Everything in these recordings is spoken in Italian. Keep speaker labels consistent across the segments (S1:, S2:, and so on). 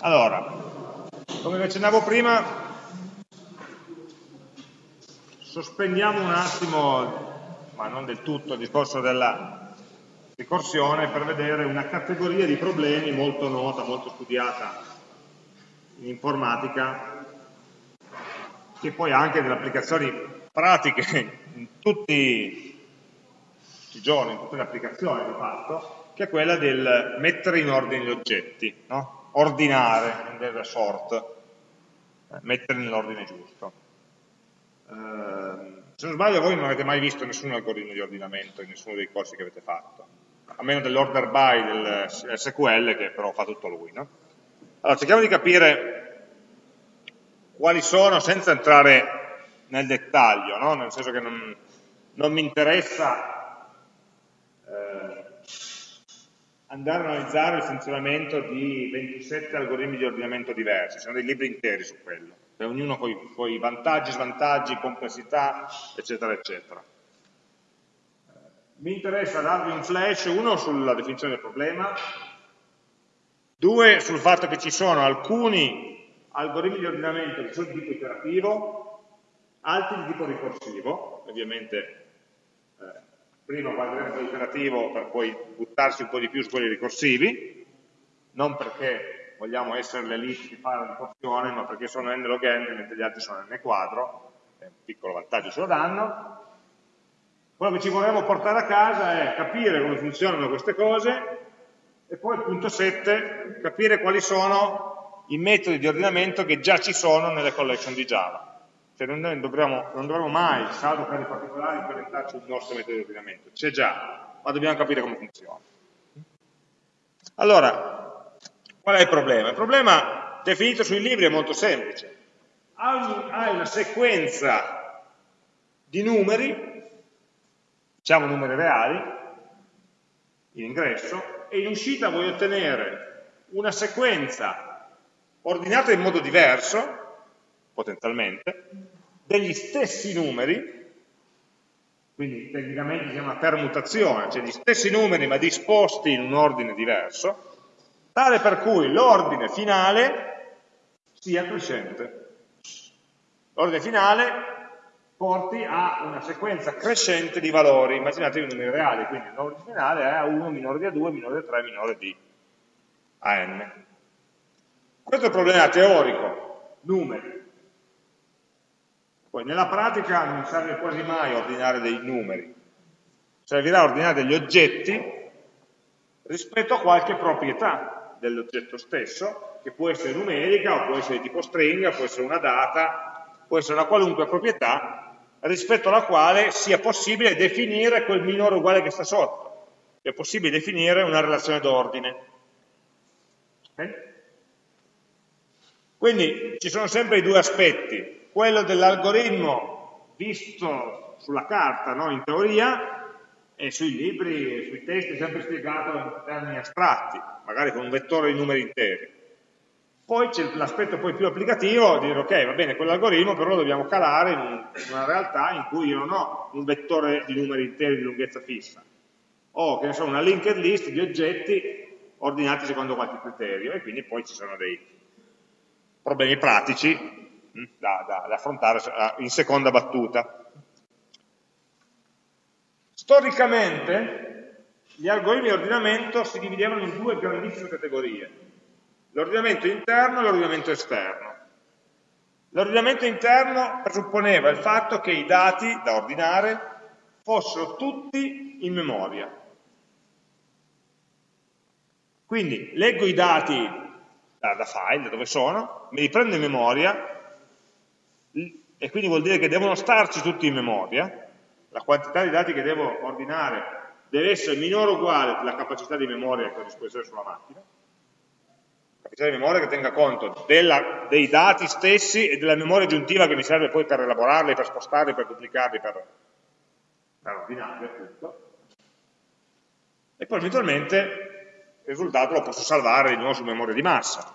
S1: Allora, come vi accennavo prima, sospendiamo un attimo, ma non del tutto, il discorso della ricorsione per vedere una categoria di problemi molto nota, molto studiata in informatica, che poi anche delle applicazioni pratiche in tutti, tutti i giorni, in tutte le applicazioni di fatto, che è quella del mettere in ordine gli oggetti, no? Ordinare, rendere sort, eh, mettere nell'ordine giusto. Eh, se non sbaglio voi non avete mai visto nessun algoritmo di ordinamento in nessuno dei corsi che avete fatto, a meno dell'order by del SQL che però fa tutto lui. No? Allora cerchiamo di capire quali sono, senza entrare nel dettaglio, no? nel senso che non, non mi interessa eh, andare a analizzare il funzionamento di 27 algoritmi di ordinamento diversi, sono dei libri interi su quello, cioè ognuno con i suoi vantaggi, svantaggi, complessità, eccetera, eccetera. Mi interessa darvi un flash, uno sulla definizione del problema, due sul fatto che ci sono alcuni algoritmi di ordinamento che sono di tipo iterativo, altri di tipo ricorsivo, ovviamente prima guarderemo quello per poi buttarsi un po' di più su quelli ricorsivi, non perché vogliamo essere le liste di fare la ricorsione, ma perché sono n log n mentre gli altri sono n quadro, è un piccolo vantaggio ce lo danno. Quello che ci vorremmo portare a casa è capire come funzionano queste cose e poi il punto 7, capire quali sono i metodi di ordinamento che già ci sono nelle collection di Java. Cioè non dovremmo, non dovremmo mai, salvo per i particolari, implementarci il nostro metodo di ordinamento. C'è già, ma dobbiamo capire come funziona. Allora, qual è il problema? Il problema definito sui libri è molto semplice. Hai una sequenza di numeri, diciamo numeri reali, in ingresso, e in uscita vuoi ottenere una sequenza ordinata in modo diverso, potenzialmente, degli stessi numeri, quindi tecnicamente si chiama permutazione, cioè gli stessi numeri ma disposti in un ordine diverso, tale per cui l'ordine finale sia crescente. L'ordine finale porti a una sequenza crescente di valori, immaginatevi numeri reali, quindi l'ordine finale è A1 minore di A2 minore di A3 minore di AN. Questo è il problema teorico, numeri. Poi nella pratica non serve quasi mai ordinare dei numeri, servirà ordinare degli oggetti rispetto a qualche proprietà dell'oggetto stesso, che può essere numerica, o può essere tipo stringa, può essere una data, può essere una qualunque proprietà rispetto alla quale sia possibile definire quel minore uguale che sta sotto. È possibile definire una relazione d'ordine. Okay? Quindi ci sono sempre i due aspetti, quello dell'algoritmo visto sulla carta, no? in teoria, e sui libri, e sui testi è sempre spiegato in termini astratti, magari con un vettore di numeri interi. Poi c'è l'aspetto più applicativo, di dire ok, va bene, quell'algoritmo però lo dobbiamo calare in, un, in, una realtà in cui io non ho un vettore di numeri interi di lunghezza fissa, ho che ne so, una linked list di oggetti ordinati secondo qualche criterio e quindi poi ci sono dei, problemi pratici da, da, da affrontare in seconda battuta. Storicamente gli algoritmi di ordinamento si dividevano in due grandissime categorie, l'ordinamento interno e l'ordinamento esterno. L'ordinamento interno presupponeva il fatto che i dati da ordinare fossero tutti in memoria. Quindi leggo i dati da, da file, da dove sono, me li prendo in memoria e quindi vuol dire che devono starci tutti in memoria, la quantità di dati che devo ordinare deve essere minore o uguale alla capacità di memoria che ho a disposizione sulla macchina, capacità di memoria che tenga conto della, dei dati stessi e della memoria aggiuntiva che mi serve poi per elaborarli, per spostarli, per duplicarli, per, per ordinarli appunto. E poi eventualmente il risultato lo posso salvare di nuovo su memoria di massa.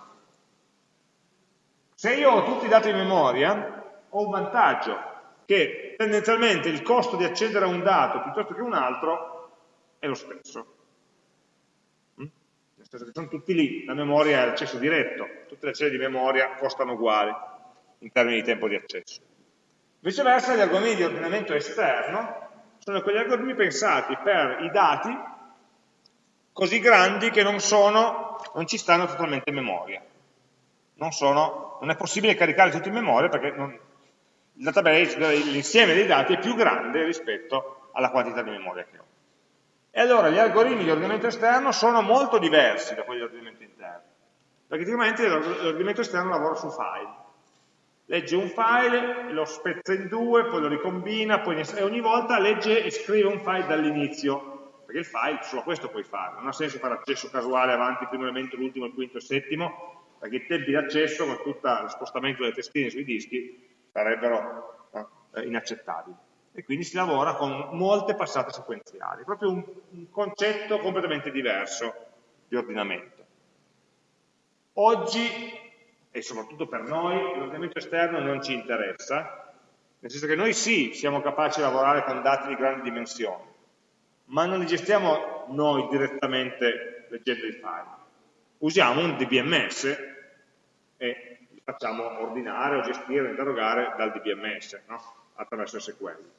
S1: Se io ho tutti i dati in memoria, ho un vantaggio, che tendenzialmente il costo di accedere a un dato piuttosto che un altro è lo stesso. Mm? Nel senso che sono tutti lì, la memoria è l'accesso diretto, tutte le celle di memoria costano uguali in termini di tempo di accesso. Viceversa gli algoritmi di ordinamento esterno sono quegli algoritmi pensati per i dati così grandi che non, sono, non ci stanno totalmente in memoria. Non, sono, non, è possibile caricare tutto in memoria perché non, database, l'insieme dei dati è più grande rispetto alla quantità di memoria che ho. E allora gli algoritmi di ordinamento esterno sono molto diversi da quelli di ordinamento interno, perché tipicamente l'ordinamento esterno lavora su file. Legge un file, lo spezza in due, poi lo ricombina, poi e ogni volta legge e scrive un file dall'inizio, perché il file solo questo puoi fare, non ha senso fare accesso casuale avanti, primo elemento, l'ultimo, il quinto, il settimo, perché i tempi di accesso con tutto lo spostamento delle testine sui dischi sarebbero no, inaccettabili e quindi si lavora con molte passate sequenziali, proprio un, un concetto completamente diverso di ordinamento. Oggi, e soprattutto per noi, l'ordinamento esterno non ci interessa, nel senso che noi sì, siamo capaci di lavorare con dati di grandi dimensioni, ma non li gestiamo noi direttamente leggendo i file. Usiamo un DBMS e facciamo ordinare o gestire o interrogare dal DBMS, no? attraverso SQL.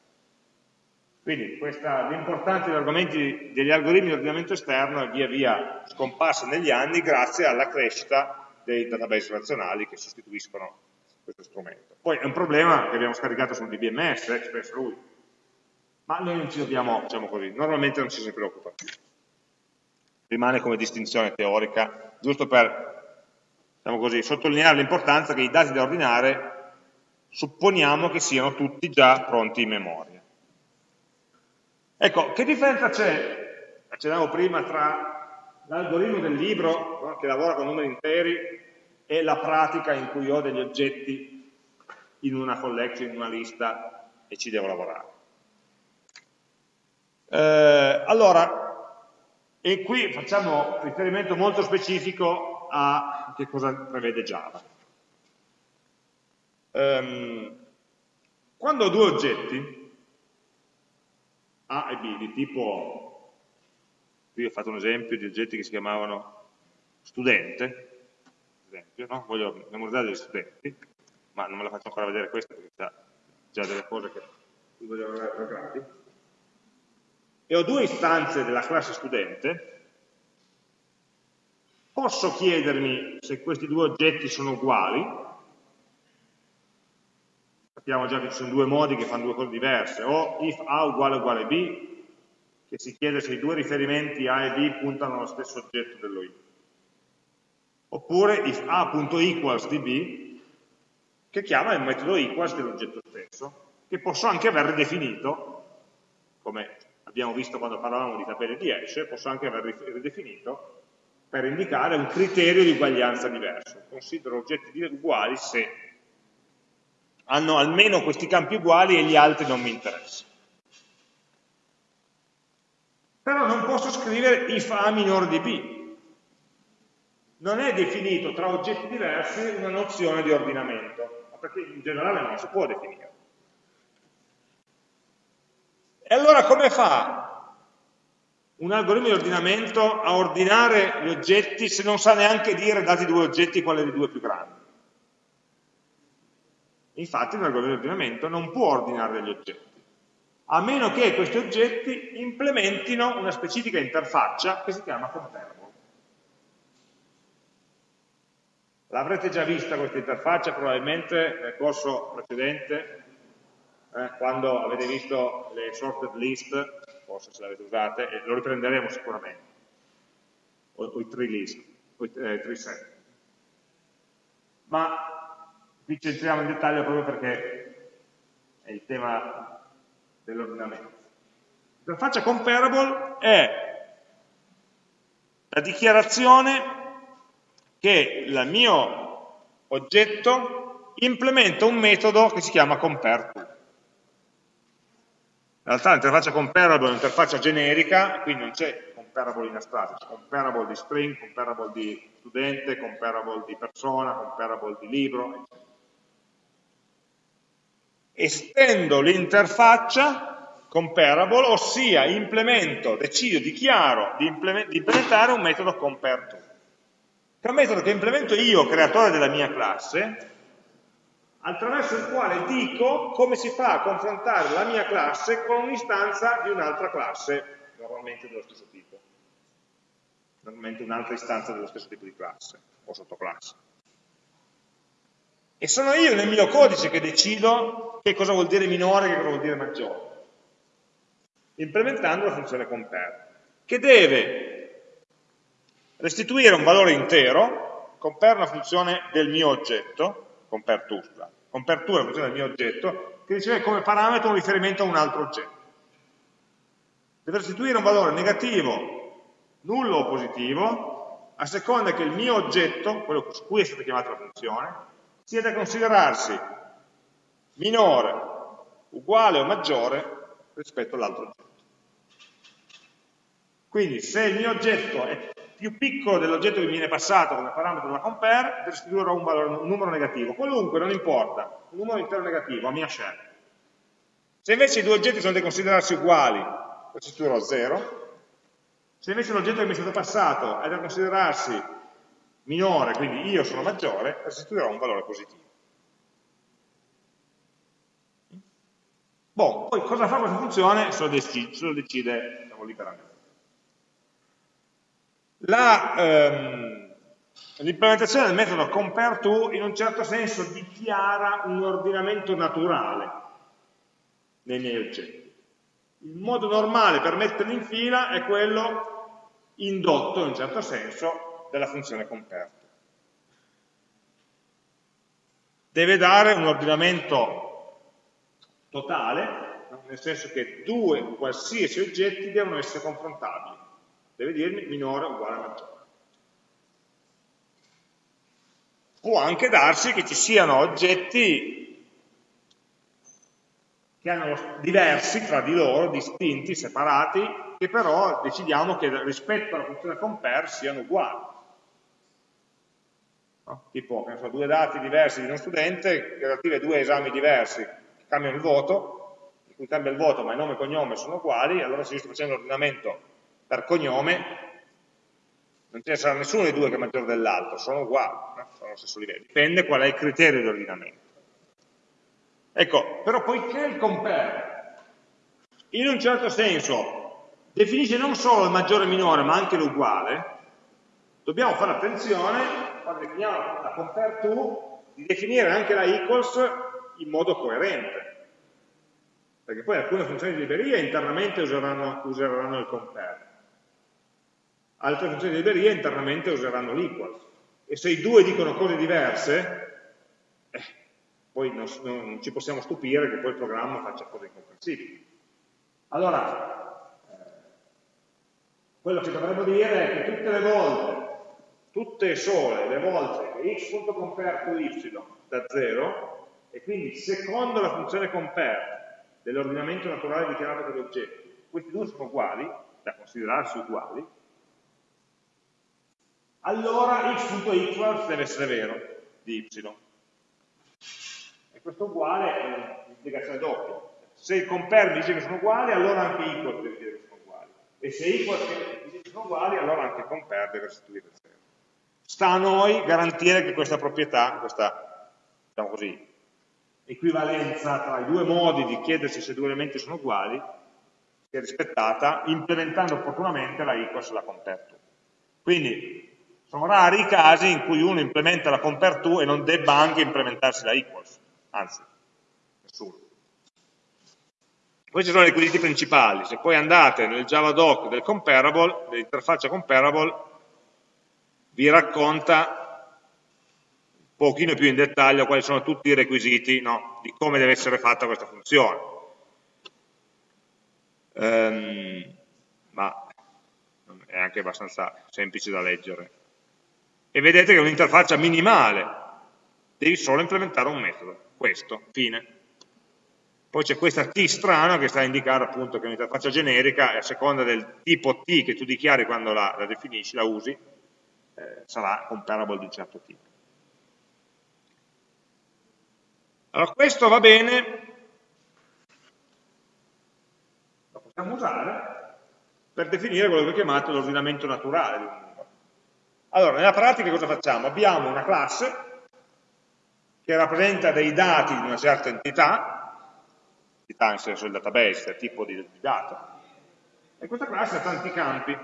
S1: Quindi l'importanza degli algoritmi di ordinamento esterno è via via scomparsa negli anni grazie alla crescita dei database relazionali che sostituiscono questo strumento. Poi è un problema che abbiamo scaricato sul DBMS, Express lui, ma noi non ci dobbiamo, diciamo così, normalmente non ci si preoccupa più. Rimane come distinzione teorica, giusto per, diciamo così, sottolineare l'importanza che i dati da ordinare supponiamo che siano tutti già pronti in memoria. Ecco, che differenza c'è, accennavo prima, tra l'algoritmo del libro, no, che lavora con numeri interi, e la pratica in cui ho degli oggetti in una collection, in una lista, e ci devo lavorare. Eh, allora, e qui facciamo riferimento molto specifico a che cosa prevede Java. Um, quando ho due oggetti, a e B di tipo, qui ho fatto un esempio di oggetti che si chiamavano studente, esempio, no? voglio memorizzare degli studenti, ma non me la faccio ancora vedere questa perché c'è già delle cose che voglio avere gradi. E ho due istanze della classe studente, posso chiedermi se questi due oggetti sono uguali, sappiamo già che ci sono due modi che fanno due cose diverse, o if A uguale uguale B, che si chiede se i due riferimenti A e B puntano allo stesso oggetto dello I. Oppure if A.equals di B, che chiama il metodo equals dell'oggetto stesso, che posso anche aver ridefinito, come abbiamo visto quando parlavamo di tabelle di hash, posso anche aver ridefinito per indicare un criterio di uguaglianza diverso. Considero oggetti uguali se hanno almeno questi campi uguali e gli altri non mi interessano. Però non posso scrivere if A minore di B. Non è definito tra oggetti diversi una nozione di ordinamento, perché in generale non si può definire. E allora come fa un algoritmo di ordinamento a ordinare gli oggetti se non sa neanche dire, dati due oggetti, quale dei due è più grande? Infatti un algoritmo di ordinamento non può ordinare degli oggetti, a meno che questi oggetti implementino una specifica interfaccia che si chiama comparable. L'avrete già vista questa interfaccia probabilmente nel corso precedente, eh, quando avete visto le sorted list, forse se le avete usate, e lo riprenderemo sicuramente, o, o i tree list, o i eh, tree set. Ma Qui ci entriamo in dettaglio proprio perché è il tema dell'ordinamento. L'interfaccia comparable è la dichiarazione che il mio oggetto implementa un metodo che si chiama compareTo. In realtà l'interfaccia comparable è un'interfaccia generica, quindi non c'è comparable in astratto, c'è comparable di string, comparable di studente, comparable di persona, comparable di libro, eccetera. Estendo l'interfaccia comparable, ossia implemento, decido, dichiaro di, implementare un metodo compareTo, che è un metodo che implemento io, creatore della mia classe, attraverso il quale dico come si fa a confrontare la mia classe con un'istanza di un'altra classe, normalmente dello stesso tipo. Normalmente un'altra istanza dello stesso tipo di classe o sottoclasse. E sono io nel mio codice che decido che cosa vuol dire minore e che cosa vuol dire maggiore, implementando la funzione compare, che deve restituire un valore intero, compare una funzione del mio oggetto, compare compare to è una del mio oggetto, che riceve come parametro un riferimento a un altro oggetto. Deve restituire un valore negativo, nullo o positivo, a seconda che il mio oggetto, quello su cui è stata chiamata la funzione, sia da considerarsi minore, uguale o maggiore rispetto all'altro oggetto. Quindi se il mio oggetto è più piccolo dell'oggetto che mi viene passato come parametro della compare, restituirò un, valore, un numero negativo, qualunque, non importa, un numero intero negativo, a mia scelta. Se invece i due oggetti sono da considerarsi uguali, restituirò 0. Se invece l'oggetto che mi è stato passato è da considerarsi minore, quindi io sono maggiore, restituirò un valore positivo. Boh, poi cosa fa questa funzione se lo decide, se lo decide diciamo, liberamente. Ehm, l'implementazione del metodo compareTo in un certo senso dichiara un ordinamento naturale nei miei oggetti. Il modo normale per metterli in fila è quello indotto in un certo senso della funzione comperto. Deve dare un ordinamento totale, nel senso che due qualsiasi oggetti devono essere confrontabili. Deve dirmi minore uguale a maggiore. Può anche darsi che ci siano oggetti che hanno diversi tra di loro, distinti, separati, che però decidiamo che rispetto alla funzione compare siano uguali no? tipo so, due dati diversi di uno studente relativi a due esami diversi che cambiano il voto, in cui cambia il voto ma il nome e il cognome sono uguali, allora se io sto facendo l'ordinamento per cognome non ce ne sarà nessuno dei due che è maggiore dell'altro, sono uguali, no? sono allo stesso livello, dipende qual è il criterio di ordinamento. Ecco, però poiché il compare in un certo senso definisce non solo il maggiore e il minore ma anche l'uguale, dobbiamo fare attenzione quando definiamo la compare to, di definire anche la equals in modo coerente. Perché poi alcune funzioni di libreria internamente useranno, useranno il compare. Altre funzioni di libreria internamente useranno l'equals. E se i due dicono cose diverse, eh, poi non, non, ci possiamo stupire che poi il programma faccia cose incomprensibili. Allora, eh, quello che dovremmo dire è che tutte le volte tutte e sole le volte che x.compare y da 0 e quindi secondo la funzione compare dell'ordinamento naturale dichiarato per gli oggetti, questi due sono uguali, da considerarsi uguali, allora x.equals deve essere vero di y. E questo uguale è un'implicazione doppia. Se il compare dice che sono uguali, allora anche equals deve dire che sono uguali. E se equals dice che sono uguali, allora anche compare deve restituire 0. Sta a noi garantire che questa proprietà, questa diciamo così, equivalenza tra i due modi di chiedersi se due elementi sono uguali sia rispettata implementando opportunamente la equals e la compare. Quindi sono rari i casi in cui uno implementa la compare to e non debba anche implementarsi la equals, anzi, nessuno. Questi sono i requisiti principali, se poi andate nel Javadoc del comparable, dell'interfaccia comparable, vi racconta un pochino più in dettaglio quali sono tutti i requisiti no, di come deve essere fatta questa funzione. Um, ma è anche abbastanza semplice da leggere. E vedete che è un'interfaccia minimale, devi solo implementare un metodo, questo, fine. Poi c'è questa T strana che sta a indicare appunto che è un'interfaccia generica e a seconda del tipo T che tu dichiari quando la, la definisci, la usi, eh, sarà comparable di un certo tipo. Allora questo va bene possiamo usare per definire quello che ho chiamato l'ordinamento naturale di un. Allora, nella pratica cosa facciamo? Abbiamo una classe che rappresenta dei dati di una certa entità, entità nel senso del database, del tipo di, di dato, e questa classe ha tanti campi.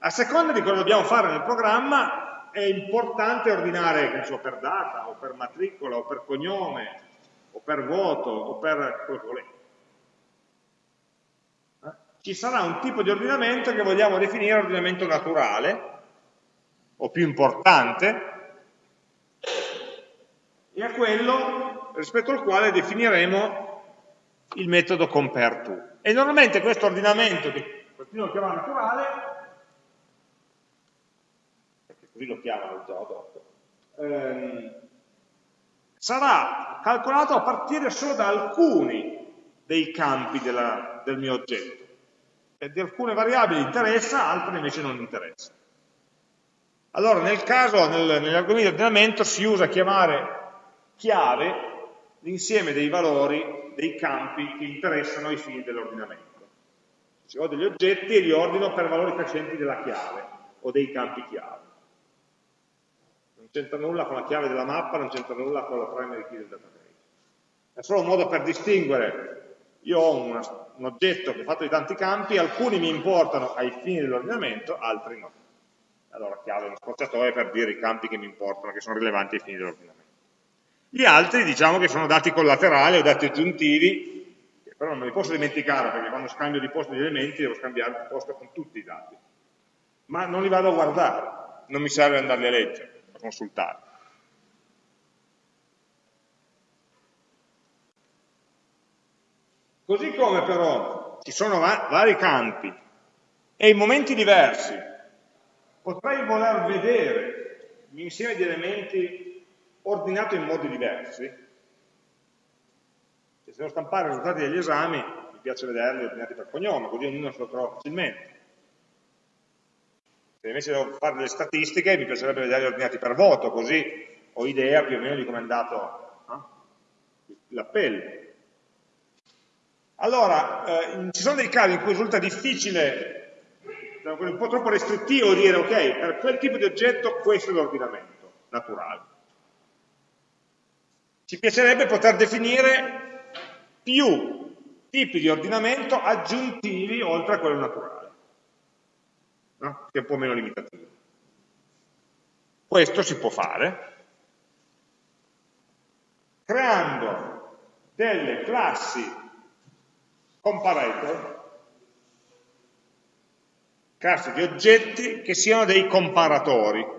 S1: A seconda di cosa dobbiamo fare nel programma è importante ordinare, so, per data, o per matricola, o per cognome, o per voto, o per quello che volete. Ci sarà un tipo di ordinamento che vogliamo definire ordinamento naturale, o più importante, e a quello rispetto al quale definiremo il metodo compareTo. E normalmente questo ordinamento, che continuo a chiamare naturale, perché così lo chiamano già adotto, ehm, sarà calcolato a partire solo da alcuni dei campi della, del mio oggetto. Di alcune variabili interessa, altre invece non interessa. Allora, nel caso, nel, negli argomenti di ordinamento, si usa chiamare chiave l'insieme dei valori, dei campi che interessano ai fini dell'ordinamento. Se ho degli oggetti li ordino per valori crescenti della chiave o dei campi chiave. Non c'entra nulla con la chiave della mappa, non c'entra nulla con la primary key del database. È solo un modo per distinguere, io ho una, un oggetto che è fatto di tanti campi, alcuni mi importano ai fini dell'ordinamento, altri no. Allora chiave uno scorciatoio per dire i campi che mi importano, che sono rilevanti ai fini dell'ordinamento. Gli altri diciamo che sono dati collaterali o dati aggiuntivi, che però non me li posso dimenticare perché quando scambio di posto di elementi devo scambiare di posto con tutti i dati. Ma non li vado a guardare, non mi serve andarli a leggere, a consultare. Così come però ci sono va vari campi e in momenti diversi potrei voler vedere l'insieme di elementi ordinato in modi diversi. Se devo stampare i risultati degli esami, mi piace vederli ordinati per cognome, così ognuno se lo trova facilmente. Se invece devo fare delle statistiche, mi piacerebbe vederli ordinati per voto, così ho idea più o meno di come è andato eh, l'appello. Allora, eh, ci sono dei casi in cui risulta difficile, un po' troppo restrittivo dire, ok, per quel tipo di oggetto questo è l'ordinamento naturale. Ci piacerebbe poter definire più tipi di ordinamento aggiuntivi oltre a quello naturale, no? che è un po' meno limitativo. Questo si può fare creando delle classi comparator, classi di oggetti che siano dei comparatori.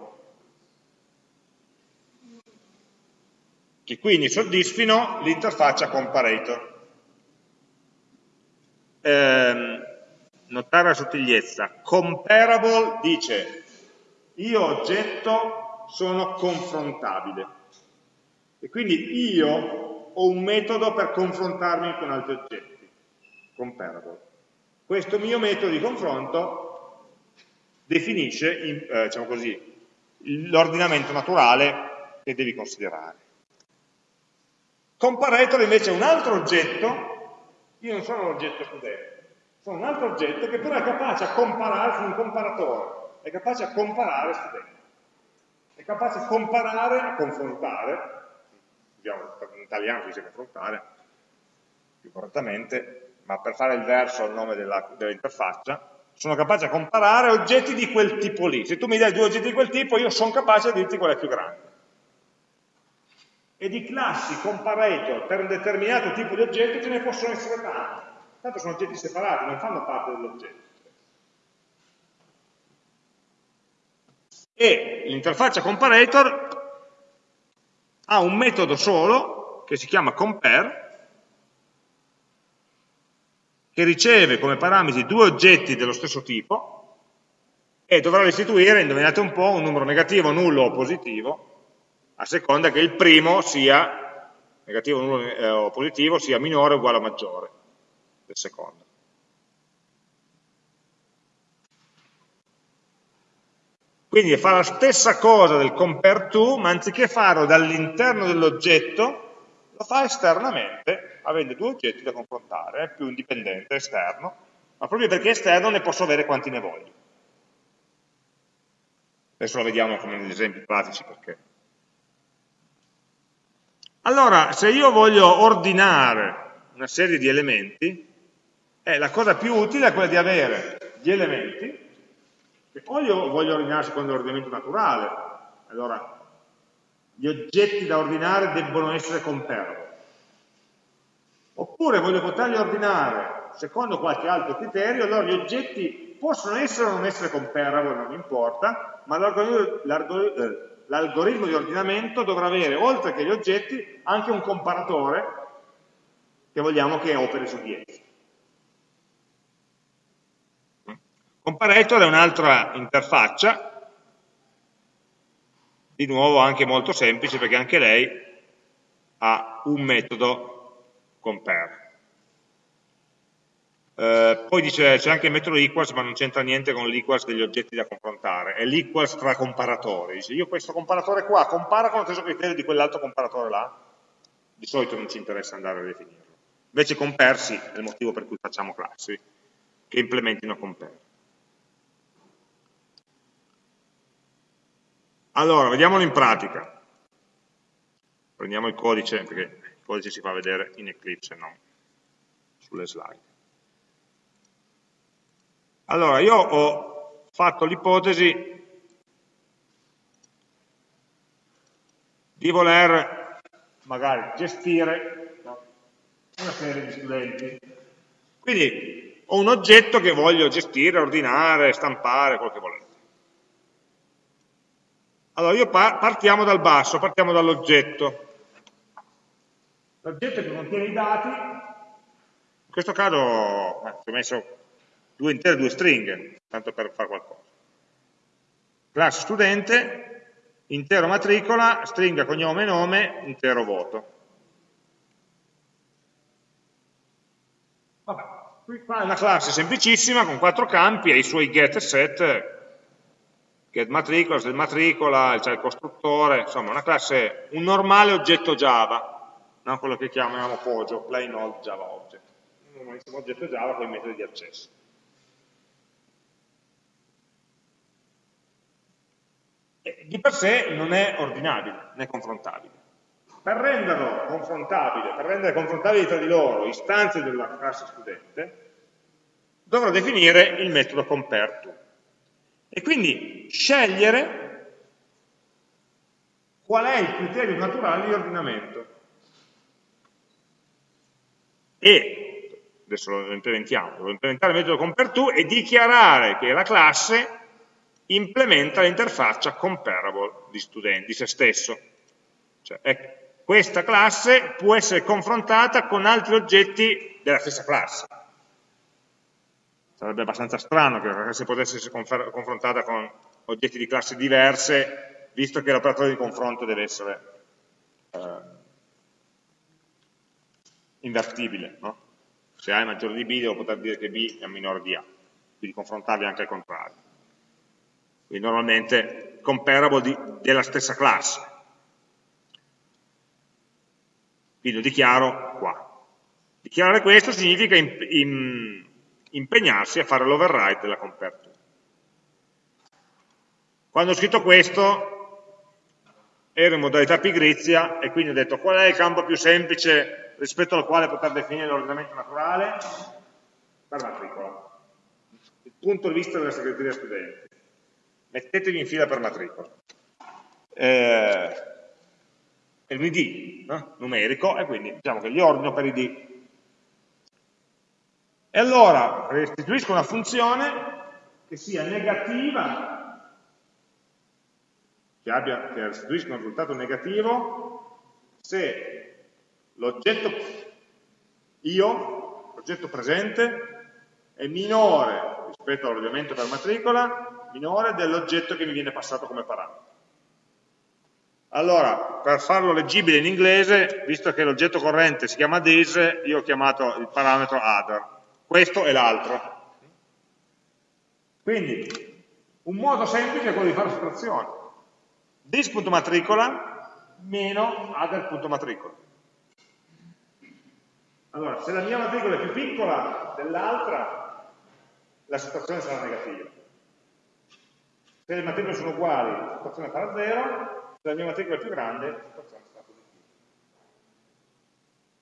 S1: che quindi soddisfino l'interfaccia comparator. Eh, notare la sottigliezza, comparable dice io oggetto sono confrontabile e quindi io ho un metodo per confrontarmi con altri oggetti, comparable. Questo mio metodo di confronto definisce, eh, diciamo l'ordinamento naturale che devi considerare. Comparator invece è un altro oggetto, io non sono l'oggetto studente, sono un altro oggetto che però è capace a comparare, sono un comparatore, è capace a comparare studenti, è capace a comparare, a confrontare, in italiano si dice confrontare, più correttamente, ma per fare il verso al nome dell'interfaccia, dell sono capace a comparare oggetti di quel tipo lì. Se tu mi dai due oggetti di quel tipo, io sono capace di dirti qual è più grande e di classi comparator per un determinato tipo di oggetto ce ne possono essere tanti. Tanto sono oggetti separati, non fanno parte dell'oggetto. E l'interfaccia comparator ha un metodo solo che si chiama compare che riceve come parametri due oggetti dello stesso tipo e dovrà restituire, indovinate un po', un numero negativo, nullo o positivo a seconda che il primo sia negativo eh, o positivo sia minore o uguale o maggiore del secondo. Quindi fa la stessa cosa del compare to, ma anziché farlo dall'interno dell'oggetto, lo fa esternamente, avendo due oggetti da confrontare, è più indipendente, esterno, ma proprio perché esterno ne posso avere quanti ne voglio. Adesso lo vediamo come negli esempi pratici perché. Allora, se io voglio ordinare una serie di elementi, eh, la cosa più utile è quella di avere gli elementi, che o io voglio ordinare secondo l'ordinamento naturale, allora gli oggetti da ordinare debbono essere comparable. Oppure voglio poterli ordinare secondo qualche altro criterio, allora gli oggetti possono essere o non essere comparable, non importa, ma l'algoritmo di ordinamento dovrà avere, oltre che gli oggetti, anche un comparatore che vogliamo che operi su di essi. Comparator è un'altra interfaccia di nuovo anche molto semplice perché anche lei ha un metodo compare. Eh, poi dice c'è anche il metodo equals ma non c'entra niente con l'equals degli oggetti da confrontare, è l'equals tra comparatori. Dice io questo comparatore qua compara con lo stesso criterio di quell'altro comparatore là, di solito non ci interessa andare a definirlo. Invece compare sì, è il motivo per cui facciamo classi che implementino compare. Allora, vediamolo in pratica. Prendiamo il codice, perché il codice si fa vedere in Eclipse, non sulle slide. Allora, io ho fatto l'ipotesi di voler magari gestire una serie di studenti. Quindi ho un oggetto che voglio gestire, ordinare, stampare, quello che volete. Allora, io partiamo dal basso, partiamo dall'oggetto. L'oggetto che contiene i dati, in questo caso eh, ci ho messo due intere due stringhe, tanto per fare qualcosa. Classe studente, intero matricola, stringa cognome e nome, intero voto. Vabbè, qui qua è una classe semplicissima con quattro campi e i suoi get e set get matricola, set matricola, c'è il costruttore, insomma una classe, un normale oggetto Java, no? quello che chiamiamo POJO, plain old Java object, un normalissimo oggetto Java con i metodi di accesso. E di per sé non è ordinabile, né confrontabile. Per renderlo confrontabile, per rendere confrontabili tra di loro istanze della classe studente, dovrò definire il metodo compareTo e quindi scegliere qual è il criterio naturale di ordinamento. E, adesso lo implementiamo, devo implementare il metodo compareTo e dichiarare che la classe implementa l'interfaccia comparable di, student, di se stesso. Cioè, è, questa classe può essere confrontata con altri oggetti della stessa classe sarebbe abbastanza strano che classe potesse essere confrontata con oggetti di classi diverse, visto che l'operatore di confronto deve essere eh, invertibile. No? Se A è maggiore di B, devo poter dire che B è minore di A, quindi confrontarli anche al contrario. Quindi normalmente comparable di, della stessa classe. Quindi lo dichiaro qua. Dichiarare questo significa in, in, impegnarsi a fare l'override della compare Quando ho scritto questo ero in modalità pigrizia e quindi ho detto qual è il campo più semplice rispetto al quale poter definire l'ordinamento naturale? Per matricola. Il punto di vista della segreteria studenti. Mettetevi in fila per matricola. Eh, è un ID no? numerico e quindi diciamo che li ordino per ID e allora restituisco una funzione che sia negativa, che, abbia, che restituisca un risultato negativo, se l'oggetto io, l'oggetto presente, è minore rispetto all'ordinamento per matricola, minore dell'oggetto che mi viene passato come parametro. Allora, per farlo leggibile in inglese, visto che l'oggetto corrente si chiama this, io ho chiamato il parametro other questo e l'altro. Quindi, un modo semplice è quello di fare sottrazione. This.matricola meno other.matricola. Allora, se la mia matricola è più piccola dell'altra, la situazione sarà negativa. Se le matricole sono uguali, la situazione sarà 0, se la mia matricola è più grande, la positiva.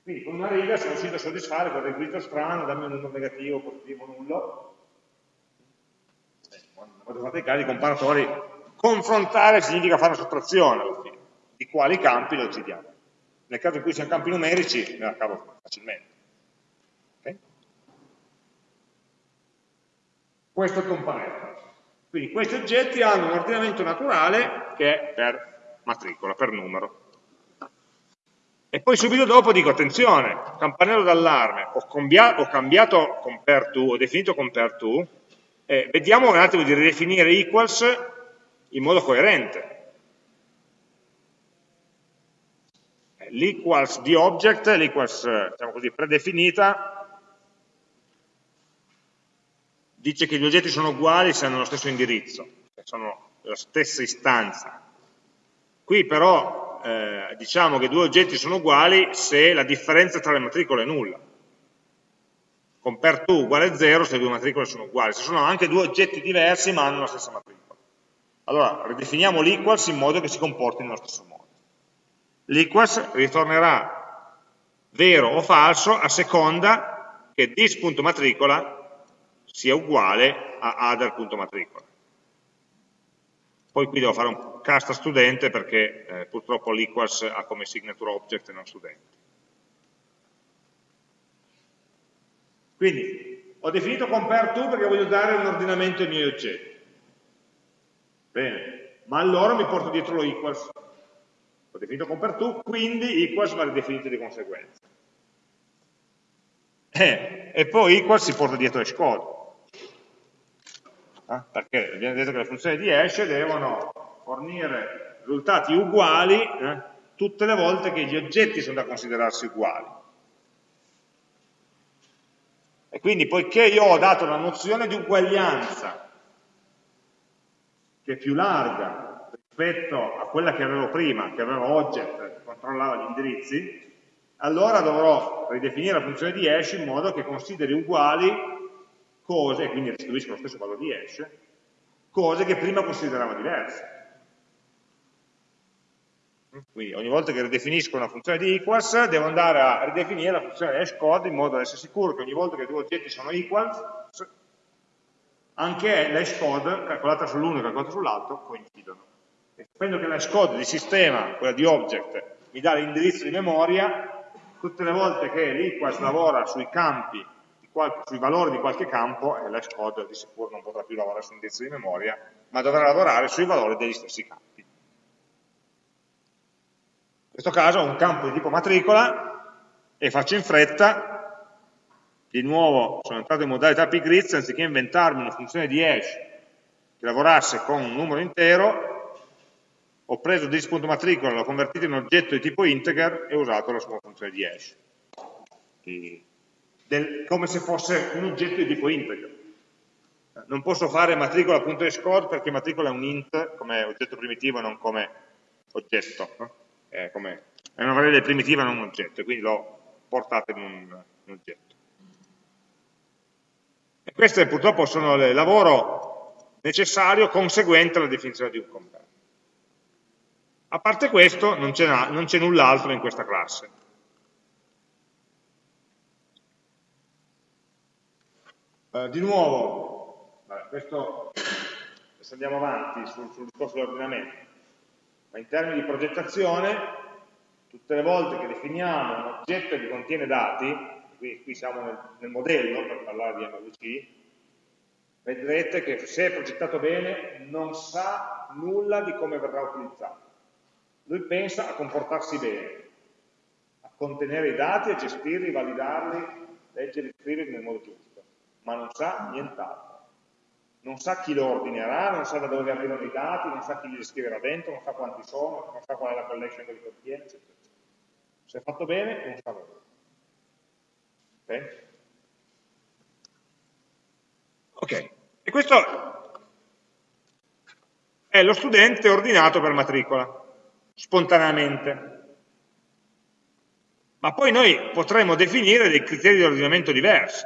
S1: Quindi con una riga sono riuscito a soddisfare quel requisito strano, dammi un numero negativo, positivo, nullo. Quando fate i casi comparatori, confrontare significa fare una sottrazione alla fine, di quali campi lo decidiamo. Nel caso in cui siano campi numerici, me la cavo facilmente. Okay? Questo è il componente. Quindi questi oggetti hanno un ordinamento naturale che è per matricola, per numero. Poi subito dopo dico, attenzione, campanello d'allarme, ho, ho, cambiato compare to, ho definito compare to, eh, vediamo un attimo di ridefinire equals in modo coerente. L'equals di object, l'equals diciamo così, predefinita, dice che gli oggetti sono uguali se hanno lo stesso indirizzo, sono la stessa istanza. Qui però eh, diciamo che due oggetti sono uguali se la differenza tra le matricole è nulla. Compare to uguale 0 se le due matricole sono uguali, se sono anche due oggetti diversi ma hanno la stessa matricola. Allora, ridefiniamo l'equals in modo che si comporti nello stesso modo. L'equals ritornerà vero o falso a seconda che this.matricola sia uguale a other.matricola. Poi qui devo fare un cast a studente perché eh, purtroppo l'equals ha come signature object e non studente. Quindi ho definito compare to perché voglio dare un ordinamento ai miei oggetti. Bene, ma allora mi porto dietro lo equals. Ho definito compare to, quindi equals va ridefinito di conseguenza. Eh, e poi equals si porta dietro hash code eh? perché abbiamo detto che le funzioni di hash devono fornire risultati uguali eh? tutte le volte che gli oggetti sono da considerarsi uguali. E quindi poiché io ho dato la nozione di uguaglianza, che è più larga rispetto a quella che avevo prima, che aveva object, che controllava gli indirizzi, allora dovrò ridefinire la funzione di hash in modo che consideri uguali cose, e quindi restituisco lo stesso valore di hash, cose che prima considerava diverse. Quindi ogni volta che ridefinisco una funzione di equals devo andare a ridefinire la funzione hash code in modo da essere sicuro che ogni volta che due oggetti sono equals anche l'hash code calcolata sull'uno e calcolata sull'altro coincidono. E sapendo che l'hash code di sistema, quella di object, mi dà l'indirizzo di memoria, tutte le volte che l'equals lavora sui campi sui valori di qualche campo e l'hash code di sicuro non potrà più lavorare su un indirizzo di memoria, ma dovrà lavorare sui valori degli stessi campi. In questo caso ho un campo di tipo matricola e faccio in fretta, di nuovo sono entrato in modalità pgrids, anziché inventarmi una funzione di hash che lavorasse con un numero intero, ho preso this.matricola, l'ho convertito in un oggetto di tipo integer e ho usato la sua funzione di hash del, come se fosse un oggetto di tipo integer. Non posso fare matricola.score perché matricola è un int come oggetto primitivo e non come oggetto. È, come, è, una variabile primitiva non un oggetto, quindi l'ho portata in un, un oggetto. E questo purtroppo sono il lavoro necessario conseguente alla definizione di un compare. A parte questo non c'è null'altro in questa classe. Eh, di nuovo, vabbè, questo, se andiamo avanti sul, sul discorso dell'ordinamento, ma in termini di progettazione, tutte le volte che definiamo un oggetto che contiene dati, qui, qui siamo nel, nel, modello per parlare di MVC, vedrete che se è progettato bene non sa nulla di come verrà utilizzato. Lui pensa a comportarsi bene, a contenere i dati, a gestirli, validarli, leggerli, scriverli nel modo giusto ma non sa nient'altro. Non sa chi lo ordinerà, non sa da dove arrivano i dati, non sa chi li scriverà dentro, non sa quanti sono, non sa qual è la collection che li contiene, eccetera. Se è fatto bene, non sa nulla. Ok? Ok, e questo è lo studente ordinato per matricola, spontaneamente. ma poi noi potremmo definire dei criteri di ordinamento diversi.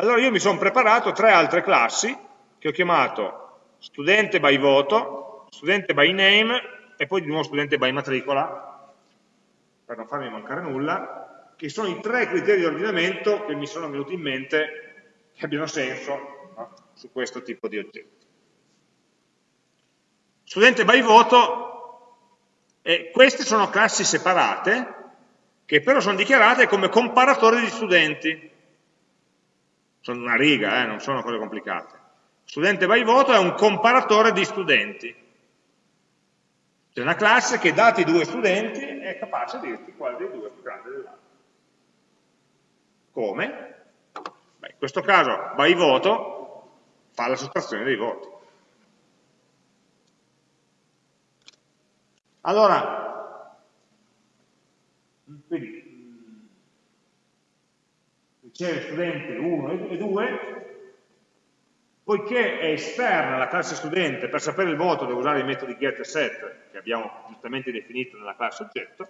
S1: Allora io mi sono preparato tre altre classi che ho chiamato studente by voto, studente by name e poi di nuovo studente by matricola, per non farmi mancare nulla, che sono i tre criteri di ordinamento che mi sono venuti in mente che abbiano senso no? su questo tipo di oggetti. Studente by voto, eh, queste sono classi separate che però sono dichiarate come comparatori di studenti. Sono una riga, eh, non sono cose complicate. Studente by voto è un comparatore di studenti. C'è una classe che dati due studenti è capace di dirti quale dei due è più grande dell'altro. Come? Beh, in questo caso by voto fa la sottrazione dei voti. Allora, quindi riceve studente 1 e 2, poiché è esterna alla classe studente, per sapere il voto devo usare i metodi get e set che abbiamo giustamente definito nella classe oggetto,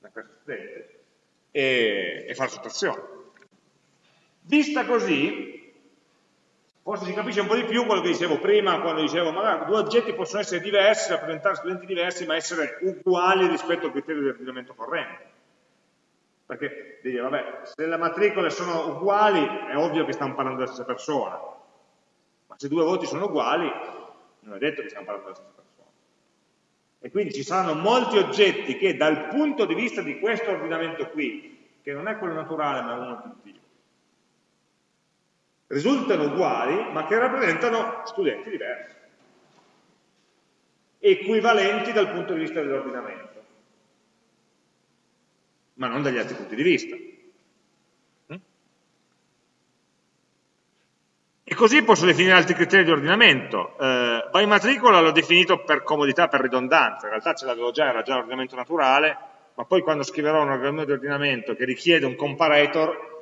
S1: la classe studente, e, e fare sottrazione. Vista così, forse si capisce un po' di più quello che dicevo prima, quando dicevo magari due oggetti possono essere diversi, rappresentare studenti diversi, ma essere uguali rispetto al criterio di ordinamento corrente. Perché dire, vabbè, se le matricole sono uguali, è ovvio che stiamo parlando della stessa persona, ma se due voti sono uguali, non è detto che stiamo parlando della stessa persona. E quindi ci saranno molti oggetti che dal punto di vista di questo ordinamento qui, che non è quello naturale ma è uno aggiuntivo, risultano uguali ma che rappresentano studenti diversi, equivalenti dal punto di vista dell'ordinamento, ma non dagli altri punti di vista. Mm? E così posso definire altri criteri di ordinamento. Eh, by matricola l'ho definito per comodità, per ridondanza, in realtà ce l'avevo già, era già l'ordinamento naturale, ma poi quando scriverò un ordinamento di ordinamento che richiede un comparator,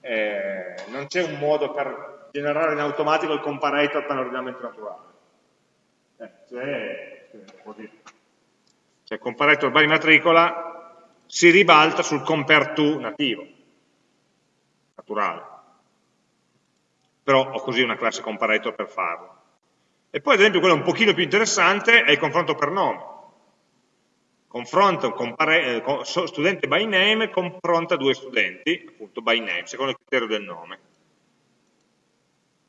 S1: eh, non c'è un modo per generare in automatico il comparator per l'ordinamento naturale. Eh, c'è, così. Cioè, comparator by matricola si ribalta sul compare to nativo, naturale. Però ho così una classe comparator per farlo. E poi, ad esempio, quello un pochino più interessante è il confronto per nome confronta un eh, studente by name confronta due studenti, appunto by name, secondo il criterio del nome.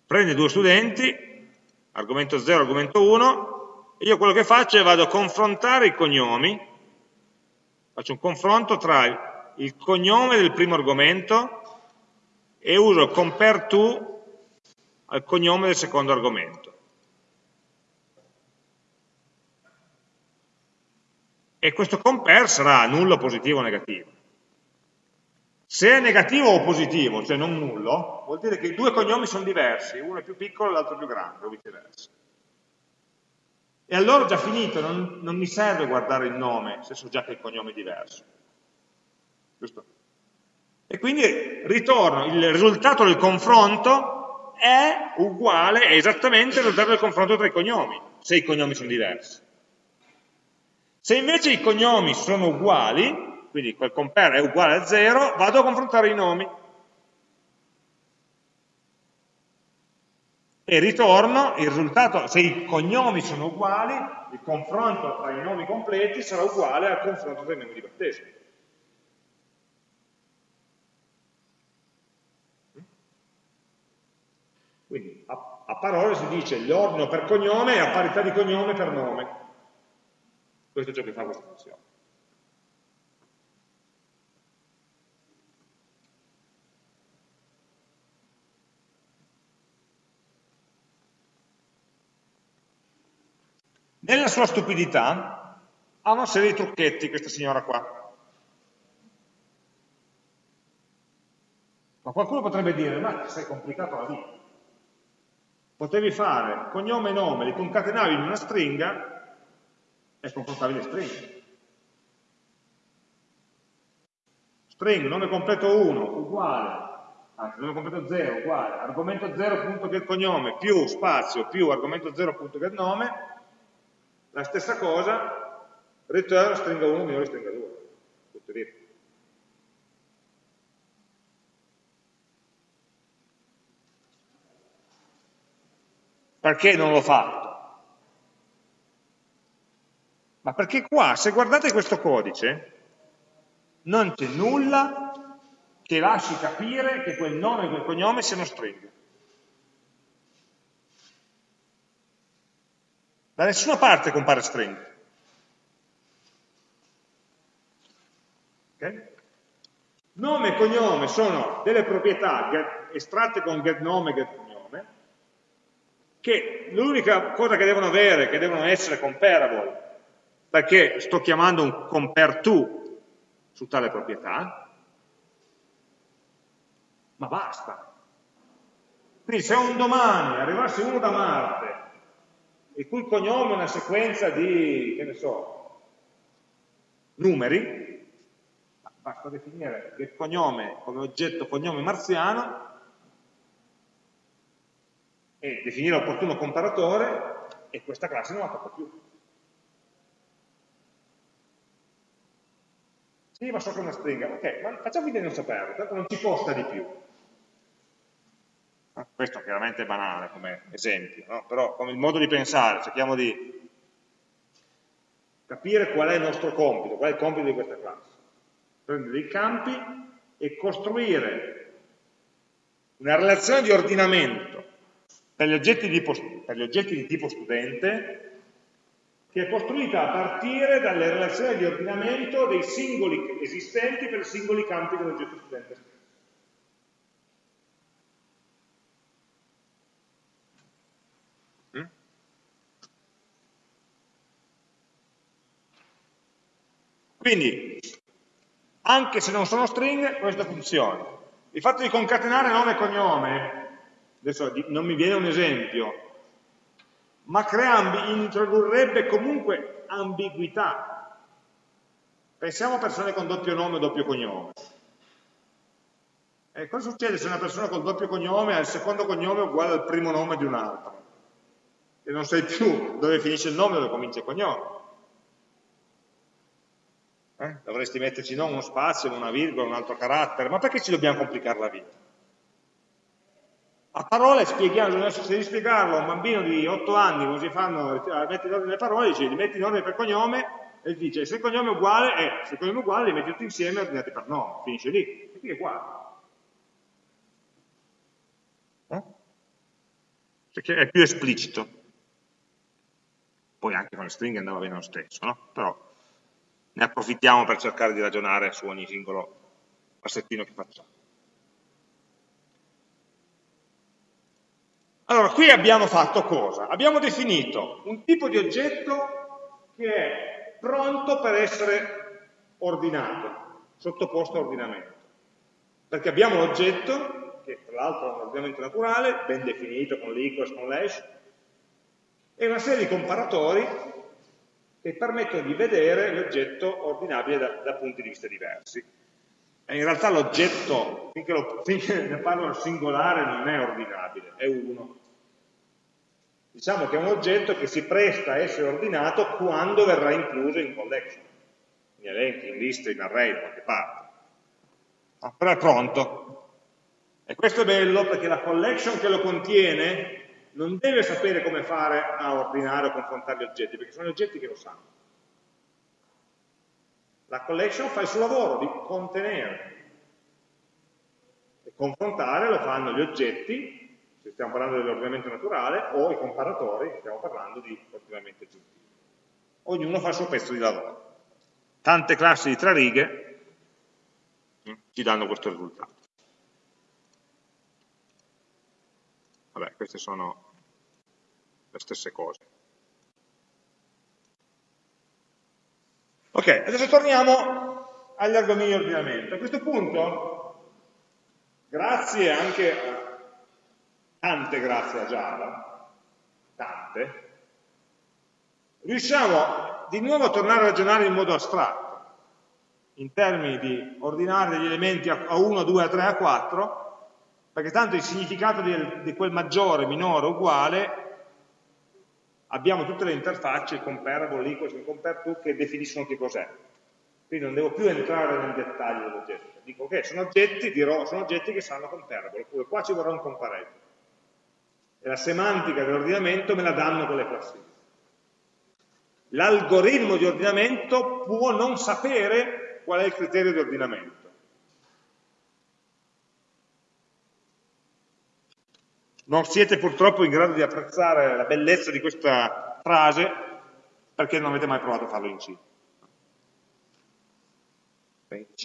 S1: Prende due studenti, argomento 0, argomento 1, e io quello che faccio è vado a confrontare i cognomi, faccio un confronto tra il cognome del primo argomento e uso compare to al cognome del secondo argomento. e questo compare sarà nullo, positivo o negativo. Se è negativo o positivo, cioè non nullo, vuol dire che i due cognomi sono diversi, uno è più piccolo e l'altro più grande, o viceversa. E allora ho già finito, non, non, mi serve guardare il nome, se so già che il cognome è diverso. Giusto? E quindi ritorno, il risultato del confronto è uguale, è esattamente il risultato del confronto tra i cognomi, se i cognomi sono diversi. Se invece i cognomi sono uguali, quindi quel compare è uguale a 0, vado a confrontare i nomi. E ritorno il risultato, se i cognomi sono uguali, il confronto tra i nomi completi sarà uguale al confronto tra i nomi di battesimo. Quindi a, a parole si dice l'ordine per cognome è a parità di cognome per nome. Questo è ciò che fa questa funzione. Nella sua stupidità ha una serie di trucchetti questa signora qua. Ma qualcuno potrebbe dire, ma sei complicato la vita. Potevi fare cognome e nome, li concatenavi in una stringa è confrontabile string. String, nome completo 1, uguale, anzi, nome completo 0, uguale, argomento 0.get cognome, più spazio, più argomento 0.get nome, la stessa cosa, return stringa 1 minore stringa 2, tutto lì. Perché non l'ho fatto? Ma perché qua, se guardate questo codice, non c'è nulla che lasci capire che quel nome e quel cognome siano stringhe. Da nessuna parte compare string. Okay? Nome e cognome sono delle proprietà estratte con getNome e getCognome, che l'unica cosa che devono avere, che devono essere comparable, perché sto chiamando un compare to su tale proprietà, ma basta. Quindi se un domani arrivasse uno da Marte il cui cognome è una sequenza di, che ne so, numeri, basta definire il cognome come oggetto cognome marziano e definire l'opportuno comparatore e questa classe non la tocca più. Sì, ma so che è una stringa. Ok, ma facciamo finta di non saperlo, tanto non ci costa di più. Questo chiaramente è banale come esempio, no? però come il modo di pensare, cerchiamo di capire qual è il nostro compito, qual è il compito di questa classe. Prendere dei campi e costruire una relazione di ordinamento per gli oggetti di, per gli oggetti di tipo studente che è costruita a partire dalle relazioni di ordinamento dei singoli esistenti per i singoli campi dell'oggetto studente Quindi, anche se non sono stringhe, questo funziona. Il fatto di concatenare nome e cognome, adesso non mi viene un esempio, ma crea, introdurrebbe comunque ambiguità. Pensiamo a persone con doppio nome o doppio cognome. E cosa succede se una persona con doppio cognome ha il secondo cognome uguale al primo nome di un altro? E non sai più dove finisce il nome e dove comincia il cognome. Eh? Dovresti metterci non uno spazio, una virgola, un altro carattere, ma perché ci dobbiamo complicare la vita? A parole spieghiamo, se devi spiegarlo a un bambino di 8 anni come si fanno a mettere in ordine le parole, dici, li metti in ordine per cognome e dice se il cognome è uguale, eh, se il cognome è uguale li metti tutti insieme ordinati per nome, finisce lì, e qui è uguale. Eh? Perché è più esplicito. Poi anche con le stringhe andava bene lo stesso, no? Però ne approfittiamo per cercare di ragionare su ogni singolo passettino che facciamo. Allora, qui abbiamo fatto cosa? Abbiamo definito un tipo di oggetto che è pronto per essere ordinato, sottoposto a ordinamento. Perché abbiamo l'oggetto, che tra l'altro è un ordinamento naturale, ben definito con l'equals, con l'hash, e una serie di comparatori che permettono di vedere l'oggetto ordinabile da, da, punti di vista diversi. E in realtà l'oggetto, finché, finché ne parlo al singolare, non è ordinabile, è uno. Diciamo che è un oggetto che si presta a essere ordinato quando verrà incluso in collection, in elenchi, in liste, in array, da qualche parte. No, però è pronto. E questo è bello perché la collection che lo contiene non deve sapere come fare a ordinare o confrontare gli oggetti, perché sono gli oggetti che lo sanno. La collection fa il suo lavoro di contenere e confrontare lo fanno gli oggetti, se stiamo parlando dell'ordinamento naturale, o i comparatori, se stiamo parlando di ordinamento aggiuntivo. Ognuno fa il suo pezzo di lavoro. Tante classi di tre righe mm, ci danno questo risultato. Vabbè, queste sono le stesse cose. Ok, adesso torniamo agli argomenti di ordinamento. A questo punto, grazie anche a tante grazie a Java, tante, riusciamo di nuovo a tornare a ragionare in modo astratto, in termini di ordinare degli elementi a 1, a 2, a 3, a 4, perché tanto il significato di, quel maggiore, minore, uguale abbiamo tutte le interfacce, il comparable, equals, il compare to, che definiscono che cos'è. Quindi non devo più entrare nel dettaglio dell'oggetto. Dico, ok, sono oggetti, dirò, sono oggetti che sanno comparable, oppure qua ci vorrà un comparable. e la semantica dell'ordinamento me la danno quelle classifiche. L'algoritmo di ordinamento può non sapere qual è il criterio di ordinamento. Non siete purtroppo in grado di apprezzare la bellezza di questa frase perché non avete mai provato a farlo in C.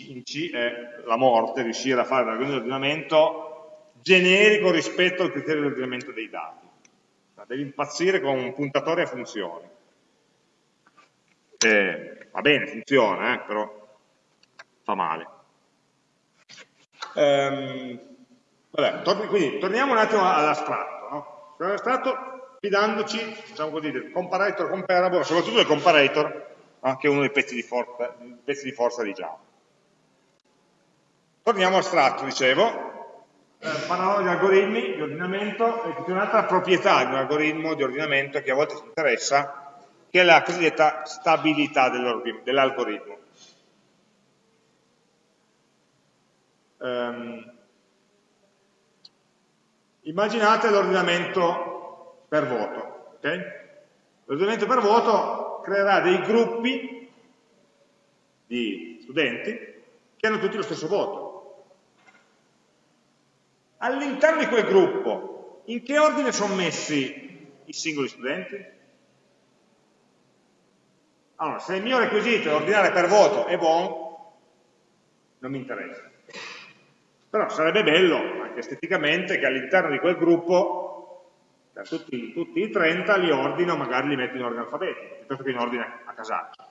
S1: In C è la morte, riuscire a fare un ordinamento generico rispetto al criterio di ordinamento dei dati. Devi impazzire con un puntatore a funzioni. Eh, va bene, funziona, eh, però fa male. Ehm, vabbè, tor quindi torniamo un attimo all'astratto. No? All'astratto fidandoci, diciamo così, del comparator comparable, soprattutto del comparator, che è uno dei pezzi di, forza, pezzi di forza di Java. Torniamo all'astratto, dicevo, eh, parlavamo di algoritmi di ordinamento e c'è un'altra proprietà di un algoritmo di ordinamento che a volte ci interessa, che è la cosiddetta stabilità dell'algoritmo. Um, immaginate l'ordinamento per voto. Okay? L'ordinamento per voto creerà dei gruppi di studenti che hanno tutti lo stesso voto. All'interno di quel gruppo, in che ordine sono messi i singoli studenti? Allora, se il mio requisito è ordinare per voto è buono, non mi interessa. Però sarebbe bello, anche esteticamente, che all'interno di quel gruppo, per tutti, tutti, i 30, li ordino, magari li metto in ordine alfabetico, piuttosto che in ordine a casaccio.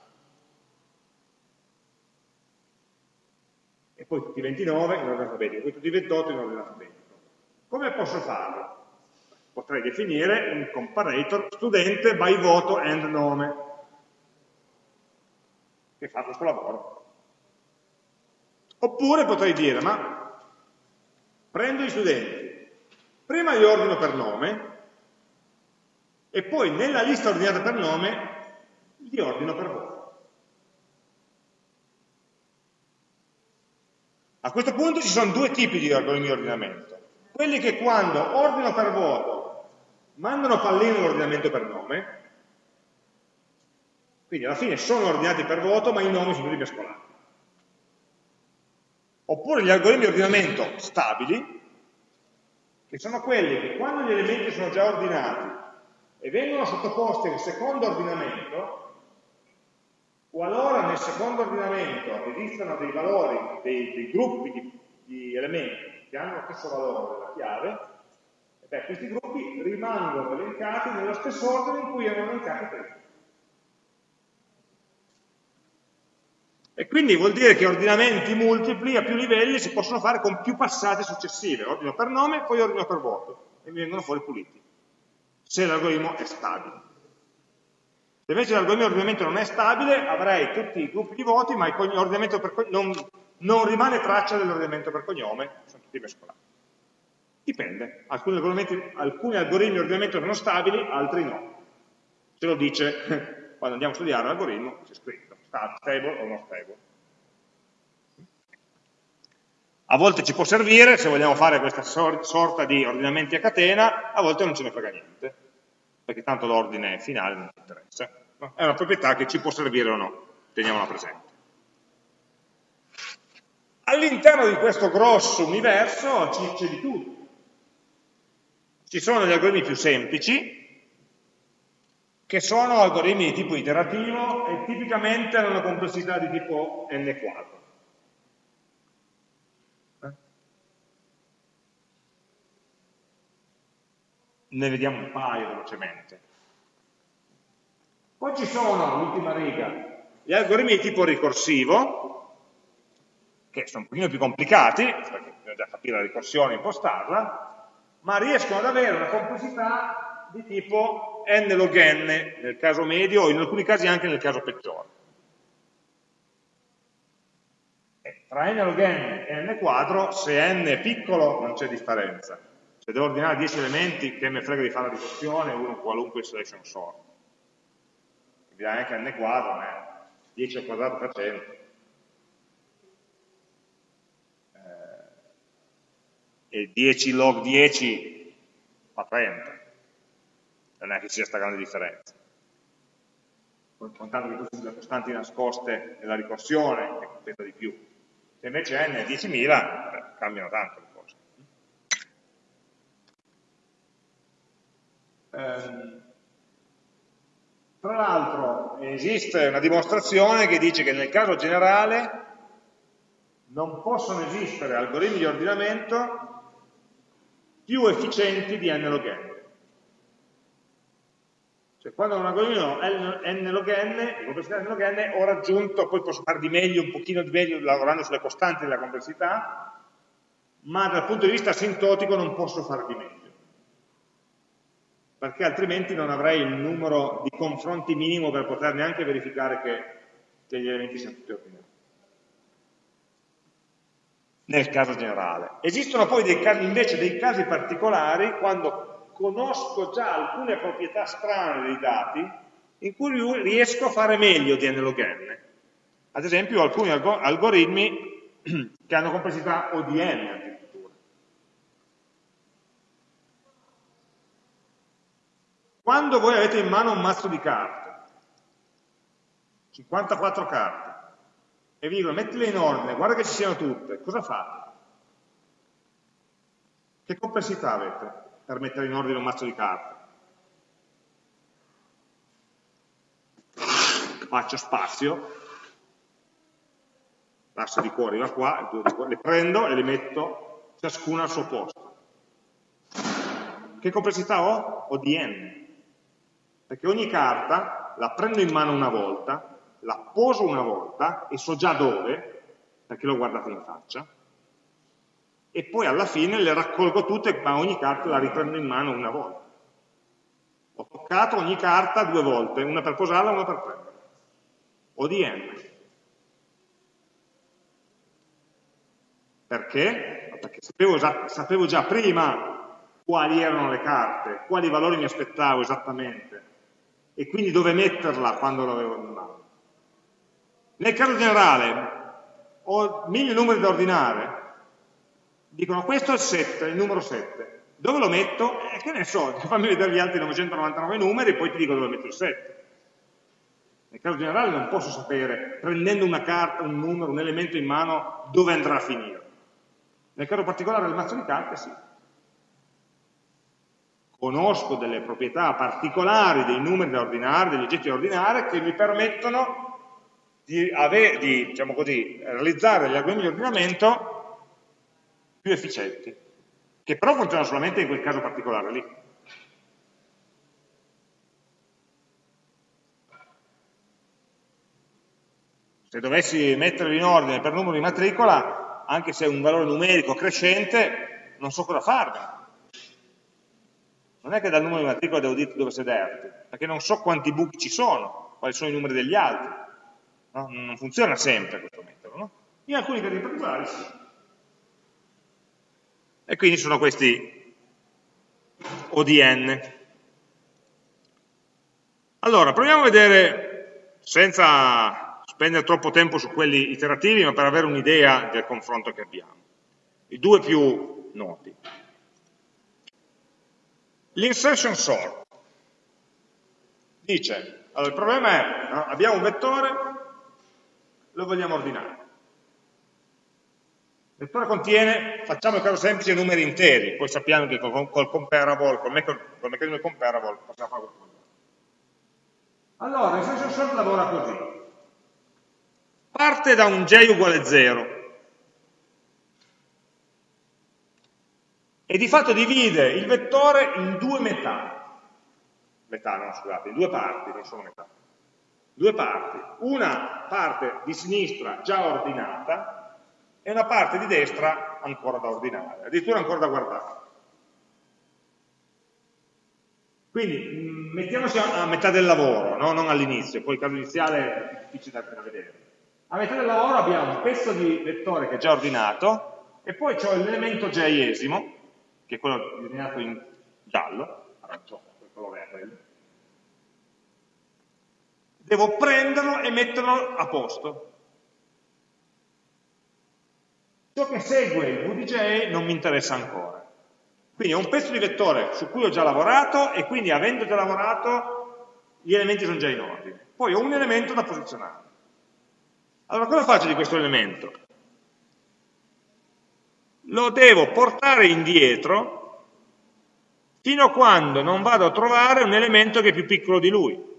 S1: E poi tutti i 29 in ordine alfabetico, poi tutti i 28 in ordine alfabetico. Come posso farlo? Potrei definire un comparator studente by voto and nome che fa questo lavoro. Oppure potrei dire, ma prendo gli studenti, prima li ordino per nome e poi nella lista ordinata per nome li ordino per voto. A questo punto ci sono due tipi di ordinamento. Quelli che quando ordino per voto mandano pallino l'ordinamento per nome quindi alla fine sono ordinati per voto, ma i nomi sono tutti mescolati. Oppure gli algoritmi di ordinamento stabili, che sono quelli che quando gli elementi sono già ordinati e vengono sottoposti a un secondo ordinamento, qualora nel secondo ordinamento esistano dei valori, dei, dei gruppi di, di, elementi che hanno lo stesso valore della chiave, beh, questi gruppi rimangono elencati nello stesso ordine in cui erano elencati prima. E quindi vuol dire che ordinamenti multipli a più livelli si possono fare con più passate successive, ordino per nome, poi ordino per voto, e mi vengono fuori puliti, se l'algoritmo è stabile. Se invece l'algoritmo di ordinamento non è stabile, avrei tutti i gruppi di voti, ma non, non, rimane traccia dell'ordinamento per cognome, sono tutti mescolati. Dipende, alcuni, alcuni algoritmi di ordinamento sono stabili, altri no. Ce lo dice quando andiamo a studiare l'algoritmo, c'è scritto stable o non stable. A volte ci può servire, se vogliamo fare questa sorta di ordinamenti a catena, a volte non ce ne frega niente, perché tanto l'ordine finale non ci interessa. È una proprietà che ci può servire o no, teniamola presente. All'interno di questo grosso universo c'è di tutto. Ci sono gli algoritmi più semplici, che sono algoritmi di tipo iterativo e tipicamente hanno una complessità di tipo n quadro. Eh? Ne vediamo un paio velocemente. Poi ci sono, l'ultima riga, gli algoritmi di tipo ricorsivo, che sono un pochino più complicati, perché bisogna capire la ricorsione e impostarla, ma riescono ad avere una complessità di tipo n log n nel caso medio o in alcuni casi anche nel caso peggiore. E tra n log n e n quadro, se n è piccolo non c'è differenza. Se devo ordinare 10 elementi, che me frega di fare la ricorsione, uno qualunque selection sort. Quindi anche n quadro è 10 al quadrato per 100. Eh, e 10 log 10 fa 30. Non è che ci sia questa grande differenza. Contando che queste sono le costanti nascoste nella ricorsione, che competa di più. Se invece n è 10.000, cambiano tanto le cose. Ehm, tra l'altro esiste una dimostrazione che dice che nel caso generale non possono esistere algoritmi di ordinamento più efficienti di n log n. Cioè quando un algoritmo n log n, di complessità n log n, ho raggiunto, poi posso fare di meglio, un pochino di meglio lavorando sulle costanti della complessità, ma dal punto di vista asintotico non posso fare di meglio perché altrimenti non avrei il numero di confronti minimo per poter neanche verificare che, che gli elementi siano tutti ordinati. Nel caso generale. Esistono poi dei casi, invece dei casi particolari quando conosco già alcune proprietà strane dei dati in cui riesco a fare meglio di n log n. Ad esempio alcuni algoritmi che hanno complessità ODN Quando voi avete in mano un mazzo di carte, 54 carte, e vi dicono mettile in ordine, guarda che ci siano tutte, cosa fate? Che complessità avete per mettere in ordine un mazzo di carte? Faccio spazio, l'asse di cuore va qua, le prendo e le metto ciascuna al suo posto. Che complessità ho? Ho di n perché ogni carta la prendo in mano una volta, la poso una volta e so già dove, perché l'ho guardata in faccia, e poi alla fine le raccolgo tutte, ma ogni carta la riprendo in mano una volta. Ho toccato ogni carta due volte, una per posarla e una per prenderla. ODN. Perché? Perché sapevo già, sapevo già prima quali erano le carte, quali valori mi aspettavo esattamente, e quindi dove metterla quando l'avevo in mano. Nel caso generale ho mille numeri da ordinare, dicono questo è il 7, il numero 7, dove lo metto? Eh, che ne so, fammi vedere gli altri 999 numeri e poi ti dico dove metto il 7. Nel caso generale non posso sapere, prendendo una carta, un numero, un elemento in mano, dove andrà a finire. Nel caso particolare del mazzo di carte sì conosco delle proprietà particolari dei numeri da ordinare, degli oggetti da ordinare, che mi permettono di, avere, di diciamo così, realizzare gli algoritmi di ordinamento più efficienti, che però funzionano solamente in quel caso particolare lì. Se dovessi metterli in ordine per numero di matricola, anche se è un valore numerico crescente, non so cosa farne non è che dal numero di matricola devo dirti dove sederti, perché non so quanti buchi ci sono, quali sono i numeri degli altri. No? Non funziona sempre questo metodo. No? In alcuni casi particolari sì. E quindi sono questi ODN. Allora, proviamo a vedere, senza spendere troppo tempo su quelli iterativi, ma per avere un'idea del confronto che abbiamo. I due più noti. L'insertion sort dice, allora il problema è, no? abbiamo un vettore, lo vogliamo ordinare. Il vettore contiene, facciamo il caso semplice, numeri interi, poi sappiamo che col, col comparable, col, meccanismo di comparable possiamo fare questo. Allora, l'insertion sort lavora così. Parte da un j uguale 0, e di fatto divide il vettore in due metà, metà no scusate, in due parti, non sono metà, due parti, una parte di sinistra già ordinata e una parte di destra ancora da ordinare, addirittura ancora da guardare. Quindi mm, mettiamoci a, metà del lavoro, no? non all'inizio, poi il caso iniziale è difficile da vedere. A metà del lavoro abbiamo un pezzo di vettore che è già ordinato e poi c'è l'elemento j-esimo che è quello disegnato in giallo, arancione, quello verde, devo prenderlo e metterlo a posto. Ciò che segue il VDJ non mi interessa ancora. Quindi è un pezzo di vettore su cui ho già lavorato e quindi avendo già lavorato gli elementi sono già in ordine. Poi ho un elemento da posizionare. Allora cosa faccio di questo elemento? Lo devo portare indietro fino a quando non vado a trovare un elemento che è più piccolo di lui.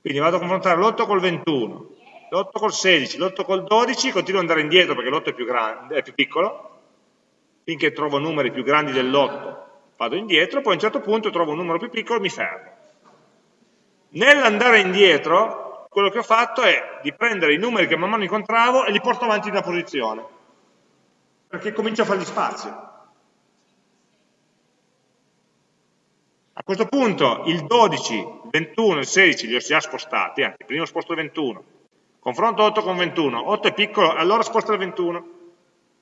S1: Quindi vado a confrontare l'8 col 21, l'8 col 16, l'8 col 12, continuo ad andare indietro perché l'8 è più, è più piccolo, finché trovo numeri più grandi dell'8 vado indietro, poi a un certo punto trovo un numero più piccolo e mi fermo. Nell'andare indietro, quello che ho fatto è di prendere i numeri che man mano incontravo e li porto avanti in una posizione, perché comincio a fargli spazio. A questo punto il 12, il 21 e il 16 li ho già spostati, anzi, prima sposto il 21, confronto 8 con 21, 8 è piccolo, allora sposto il 21,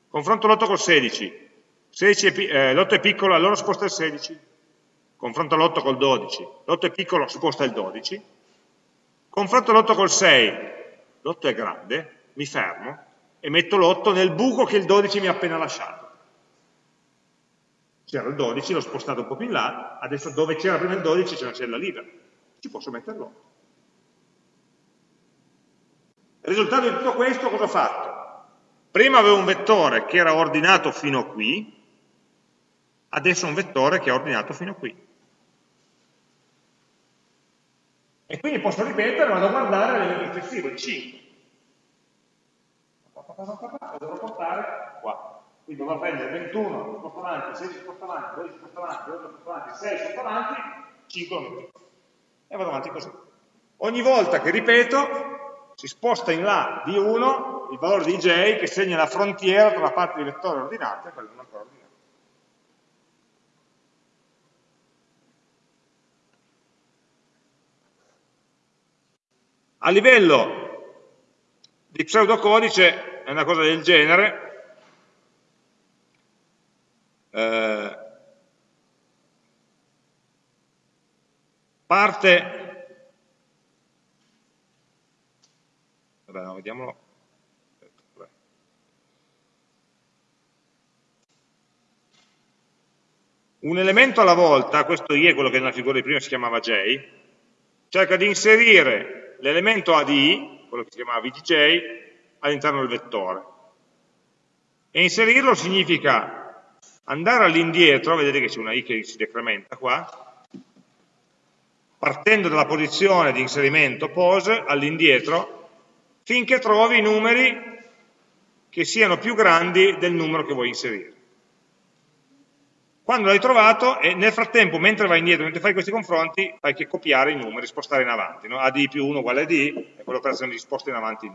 S1: confronto l'8 col 16, 16 è, eh, l'8 è piccolo, allora sposta il 16, confronto l'8 col 12, l'8 è piccolo, sposta il 12, confronto l'8 col 6, l'8 è grande, mi fermo e metto l'8 nel buco che il 12 mi ha appena lasciato. C'era il 12, l'ho spostato un po' più in là, adesso dove c'era prima il 12 c'è una cella libera, ci posso metterlo. Il risultato di tutto questo cosa ho fatto? Prima avevo un vettore che era ordinato fino a qui, adesso un vettore che è ordinato fino a qui. E quindi posso ripetere, vado a guardare l'elemento successivo, il 5. Lo devo portare qua. Quindi dovrò prendere 21, sposto avanti, 16 sposto avanti, 12 sposto avanti, 8 sposto avanti, 6 sposto avanti, 5 lo. E vado avanti così. Ogni volta che ripeto, si sposta in là di 1 il valore di j che segna la frontiera tra la parte di vettore ordinata e quella non ancora ordinata. A livello di pseudocodice è una cosa del genere, eh, parte, vabbè, no, vediamolo, un elemento alla volta, questo I è quello che nella figura di prima si chiamava J, cerca di inserire l'elemento AD, quello che si chiamava VDJ, all'interno del vettore. E inserirlo significa andare all'indietro, vedete che c'è una i che si decrementa qua, partendo dalla posizione di inserimento pose all'indietro, finché trovi numeri che siano più grandi del numero che vuoi inserire. Quando l'hai trovato, e nel frattempo, mentre vai indietro, mentre fai questi confronti, fai che copiare i numeri, spostare in avanti. No? AD più 1 uguale a D, è quell'operazione di sposta in avanti.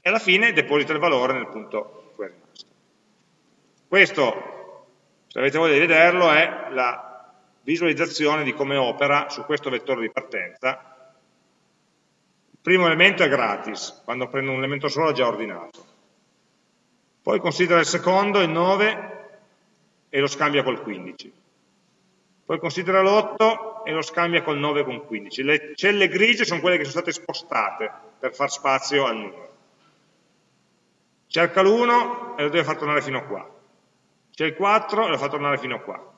S1: E alla fine deposita il valore nel punto in cui è rimasto. Questo se avete voglia di vederlo, è la visualizzazione di come opera su questo vettore di partenza. Primo elemento è gratis, quando prendo un elemento solo è già ordinato. Poi considera il secondo, il 9, e lo scambia col 15. Poi considera l'8 e lo scambia col 9 con 15. Le celle grigie sono quelle che sono state spostate per far spazio al numero. Cerca l'1 e lo deve far tornare fino a qua. C'è il 4 e lo fa tornare fino a qua.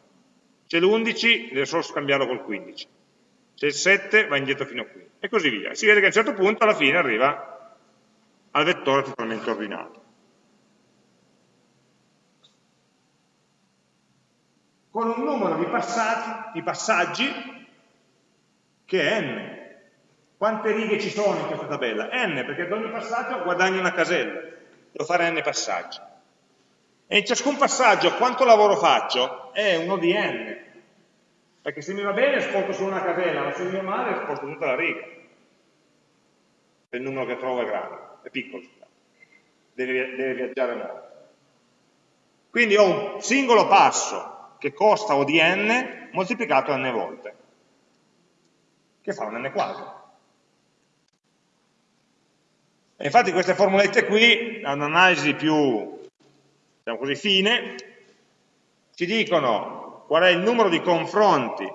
S1: C'è l'11, deve solo scambiarlo col 15. C'è il 7, va indietro fino a qui. E così via. Si vede che a un certo punto alla fine arriva al vettore totalmente ordinato. Con un numero di passaggi, di passaggi che è n. Quante righe ci sono in questa tabella? n, perché ad ogni passaggio guadagno una casella. Devo fare n passaggi. E in ciascun passaggio quanto lavoro faccio? È uno di n. Perché se mi va bene sposto solo una casella, ma se mi va male sposto tutta la riga. Se il numero che trovo è grande, è piccolo, deve, deve viaggiare molto. Quindi ho un singolo passo che costa O di n moltiplicato n volte, che fa un n quadro. E infatti queste formulette qui hanno un'analisi più diciamo così, fine, ci dicono qual è il numero di confronti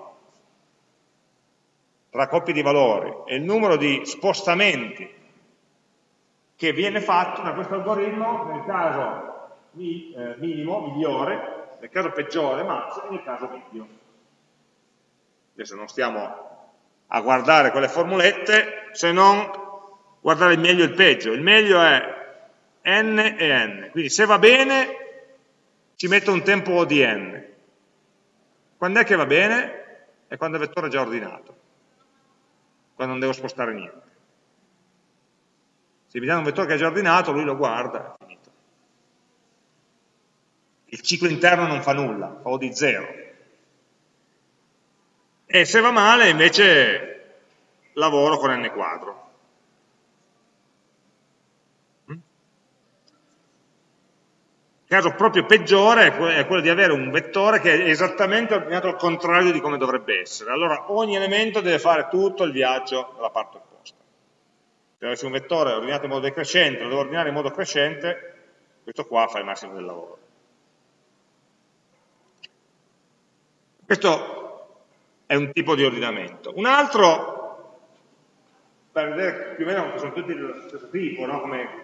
S1: tra coppie di valori e il numero di spostamenti che viene fatto da questo algoritmo nel caso mi, eh, minimo, migliore, nel caso peggiore max e nel caso medio. Adesso non stiamo a guardare quelle formulette se non guardare il meglio e il peggio. Il meglio è n e n, quindi se va bene ci metto un tempo O di n. Quando è che va bene? È quando il vettore è già ordinato, quando non devo spostare niente. Se mi dà un vettore che è già ordinato, lui lo guarda, è finito. Il ciclo interno non fa nulla, fa O di 0. E se va male, invece, lavoro con n quadro. Il caso proprio peggiore è quello di avere un vettore che è esattamente ordinato al contrario di come dovrebbe essere. Allora ogni elemento deve fare tutto il viaggio dalla parte opposta. Se avessi un vettore ordinato in modo decrescente, lo devo ordinare in modo crescente, questo qua fa il massimo del lavoro. Questo è un tipo di ordinamento. Un altro, per vedere più o meno che sono tutti dello stesso tipo, no? come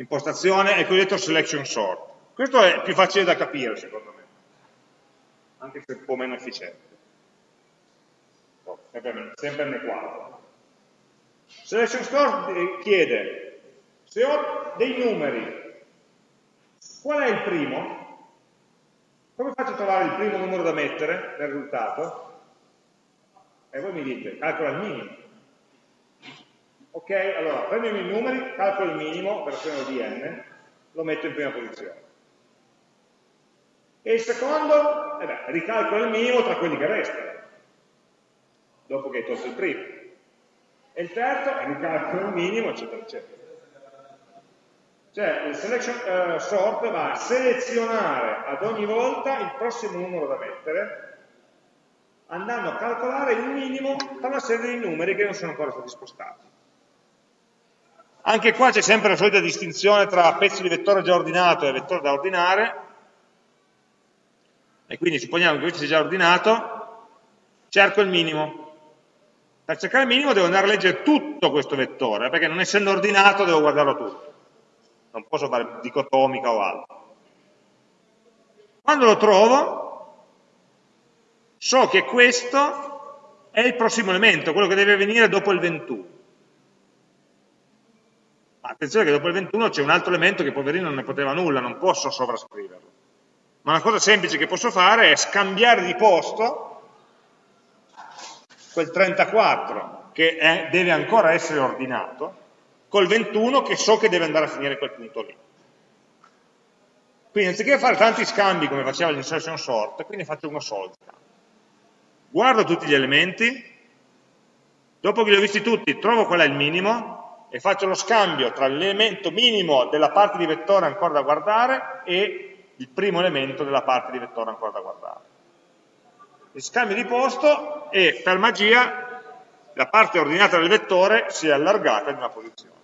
S1: impostazione è il cosiddetto selection sort. Questo è più facile da capire secondo me, anche se un po' meno efficiente. Sempre, nel quadro. Selection sort chiede, se ho dei numeri, qual è il primo? Come faccio a trovare il primo numero da mettere nel risultato? E voi mi dite, calcola il minimo. Ok, allora prendo i miei numeri, calcolo il minimo, operazione di n, lo metto in prima posizione. E il secondo, eh beh, ricalcolo il minimo tra quelli che restano, dopo che hai tolto il primo. E il terzo, ricalcolo il minimo, eccetera, eccetera. Cioè il selection uh, sort va a selezionare ad ogni volta il prossimo numero da mettere, andando a calcolare il minimo tra una serie di numeri che non sono ancora stati spostati. Anche qua c'è sempre la solita distinzione tra pezzi di vettore già ordinato e vettore da ordinare, e quindi supponiamo che questo sia già ordinato, cerco il minimo. Per cercare il minimo devo andare a leggere tutto questo vettore, perché non essendo ordinato devo guardarlo tutto. Non posso fare dicotomica o altro. Quando lo trovo, so che questo è il prossimo elemento, quello che deve venire dopo il 21 attenzione che dopo il 21 c'è un altro elemento che poverino non ne poteva nulla, non posso sovrascriverlo. Ma una cosa semplice che posso fare è scambiare di posto quel 34 che è, deve ancora essere ordinato col 21 che so che deve andare a finire quel punto lì. Quindi anziché fare tanti scambi come faceva l'insertion sort, quindi faccio uno solo Guardo tutti gli elementi, dopo che li ho visti tutti trovo qual è il minimo, e faccio lo scambio tra l'elemento minimo della parte di vettore ancora da guardare e il primo elemento della parte di vettore ancora da guardare. Il scambio di posto e per magia la parte ordinata del vettore si è allargata di una posizione.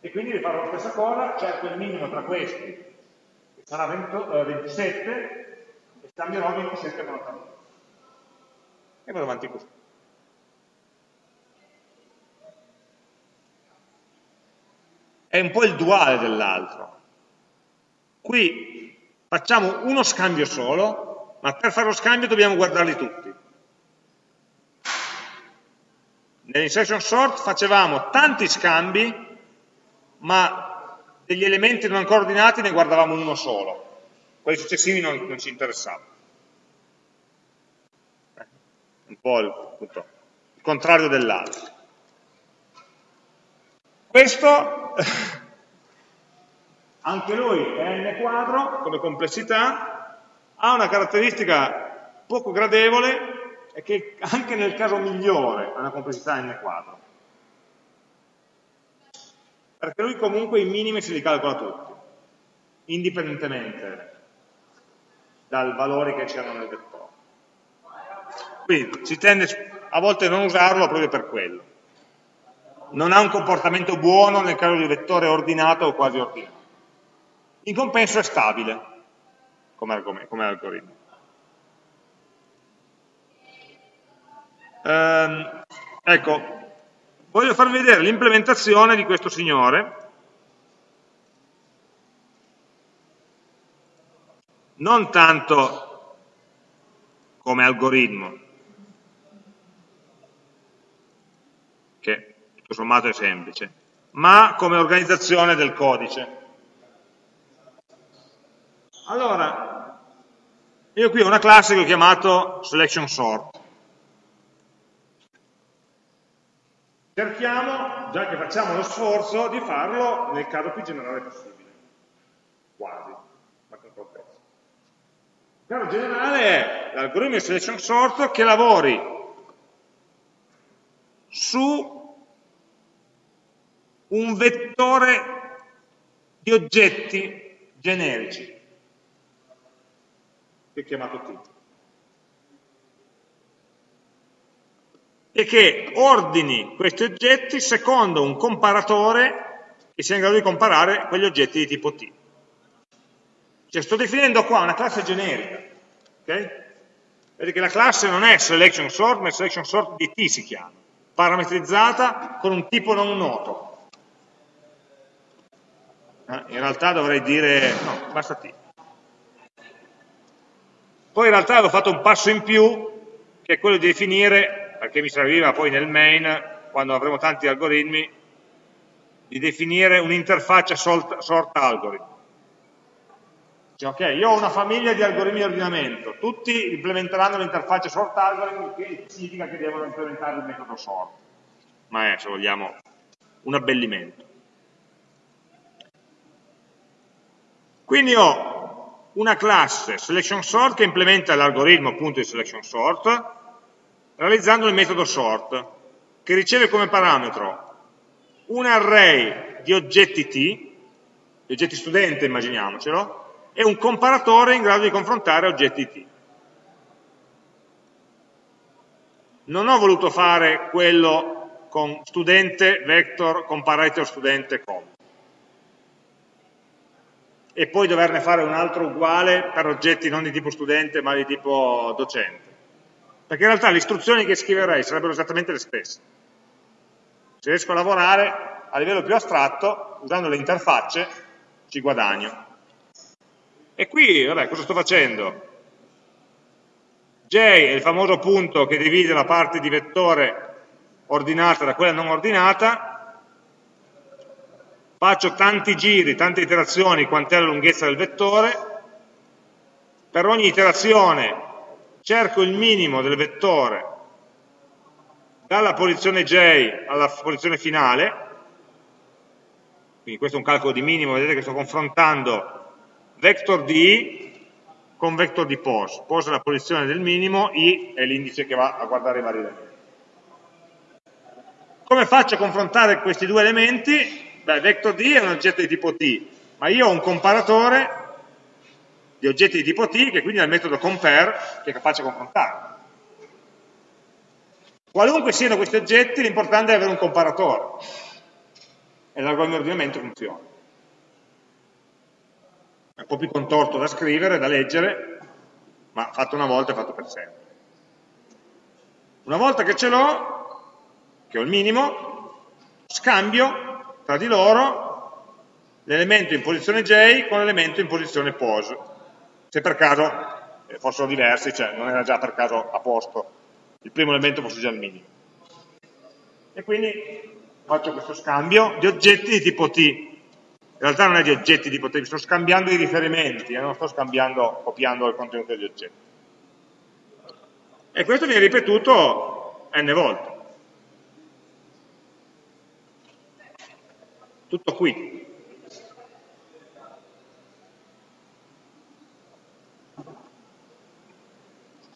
S1: E quindi rifarò la stessa cosa, cerco il minimo tra questi, che sarà 20, eh, 27, e scambierò 27 con 89. E vado avanti così. È un po' il duale dell'altro. Qui facciamo uno scambio solo, ma per fare lo scambio dobbiamo guardarli tutti. Nell'insertion sort facevamo tanti scambi, ma degli elementi non ancora ordinati ne guardavamo uno solo. Quelli successivi non, non ci interessavano. Un po' il, appunto, il contrario dell'altro. Questo, anche lui è n quadro come complessità, ha una caratteristica poco gradevole è che anche nel caso migliore ha una complessità n quadro. Perché lui comunque i minimi se li calcola tutti, indipendentemente dal valore che c'erano nel vettore. Quindi si tende a volte a non usarlo proprio per quello non ha un comportamento buono nel caso di un vettore ordinato o quasi ordinato. In compenso è stabile come, come algoritmo. Ehm, ecco, voglio farvi vedere l'implementazione di questo signore. Non tanto come algoritmo, tutto sommato è semplice, ma come organizzazione del codice. Allora, io qui ho una classe che ho chiamato selection sort. Cerchiamo, già che facciamo lo sforzo, di farlo nel caso più generale possibile. Quasi, ma con complesso. Il caso generale è l'algoritmo di selection sort che lavori su un vettore di oggetti generici, che è chiamato T. e che ordini questi oggetti secondo un comparatore che sia in grado di comparare quegli oggetti di tipo T. Cioè sto definendo qua una classe generica, ok? Vedete che la classe non è selection sort, ma è selection sort di T si chiama, parametrizzata con un tipo non noto. Eh, in realtà dovrei dire, no, basta T. Poi in realtà avevo fatto un passo in più, che è quello di definire perché mi serviva poi nel main, quando avremo tanti algoritmi, di definire un'interfaccia sort algorithm. Cioè, ok, io ho una famiglia di algoritmi di ordinamento, tutti implementeranno l'interfaccia sort algorithm, che significa che devono implementare il metodo sort. Ma è, se vogliamo, un abbellimento. Quindi ho una classe selection sort che implementa l'algoritmo appunto di selection sort, realizzando il metodo sort, che riceve come parametro un array di oggetti T, di oggetti studente immaginiamocelo, e un comparatore in grado di confrontare oggetti T. Non ho voluto fare quello con studente, vector, comparator studente, com. E poi doverne fare un altro uguale per oggetti non di tipo studente ma di tipo docente perché in realtà le istruzioni che scriverei sarebbero esattamente le stesse. Se riesco a lavorare a livello più astratto, usando le interfacce, ci guadagno. E qui, vabbè, cosa sto facendo? J è il famoso punto che divide la parte di vettore ordinata da quella non ordinata, faccio tanti giri, tante iterazioni, quant'è la lunghezza del vettore, per ogni iterazione cerco il minimo del vettore dalla posizione j alla posizione finale, quindi questo è un calcolo di minimo, vedete che sto confrontando vector di i con vector di pos, pos è la posizione del minimo, i è l'indice che va a guardare i vari elementi. Come faccio a confrontare questi due elementi? Beh, vector di è un oggetto di tipo t, ma io ho un comparatore di oggetti di tipo T, che quindi è il metodo compare, che è capace di confrontare. Qualunque siano questi oggetti, l'importante è avere un comparatore. E l'algoritmo di ordinamento funziona. È un po' più contorto da scrivere, da leggere, ma fatto una volta è fatto per sempre. Una volta che ce l'ho, che ho il minimo, scambio tra di loro l'elemento in posizione J con l'elemento in posizione pos se per caso eh, fossero diversi, cioè non era già per caso a posto, il primo elemento fosse già il minimo. E quindi faccio questo scambio di oggetti di tipo T. In realtà non è di oggetti di tipo T, sto scambiando i riferimenti, eh, non sto scambiando, copiando il contenuto degli oggetti. E questo viene ripetuto n volte. Tutto qui.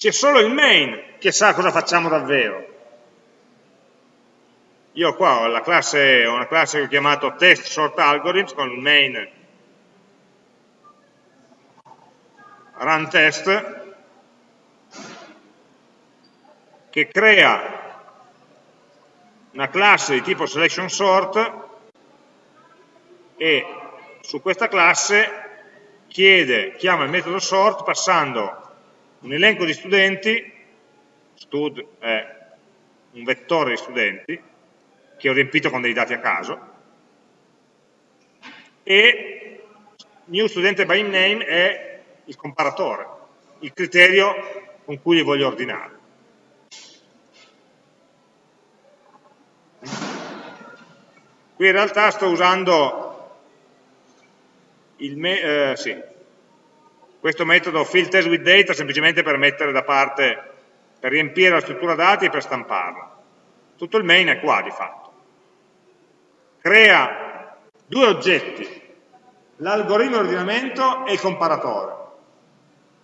S1: c'è solo il main che sa cosa facciamo davvero. Io qua ho, classe, ho una classe che ho chiamato test sort algorithms con il main run test che crea una classe di tipo selection sort e su questa classe chiede, chiama il metodo sort passando un elenco di studenti, stud è un vettore di studenti, che ho riempito con dei dati a caso, e new student by name è il comparatore, il criterio con cui li voglio ordinare. Qui in realtà sto usando me eh, sì, questo metodo fill test with data semplicemente per mettere da parte, per riempire la struttura dati e per stamparla. Tutto il main è qua di fatto. Crea due oggetti, l'algoritmo di ordinamento e il comparatore.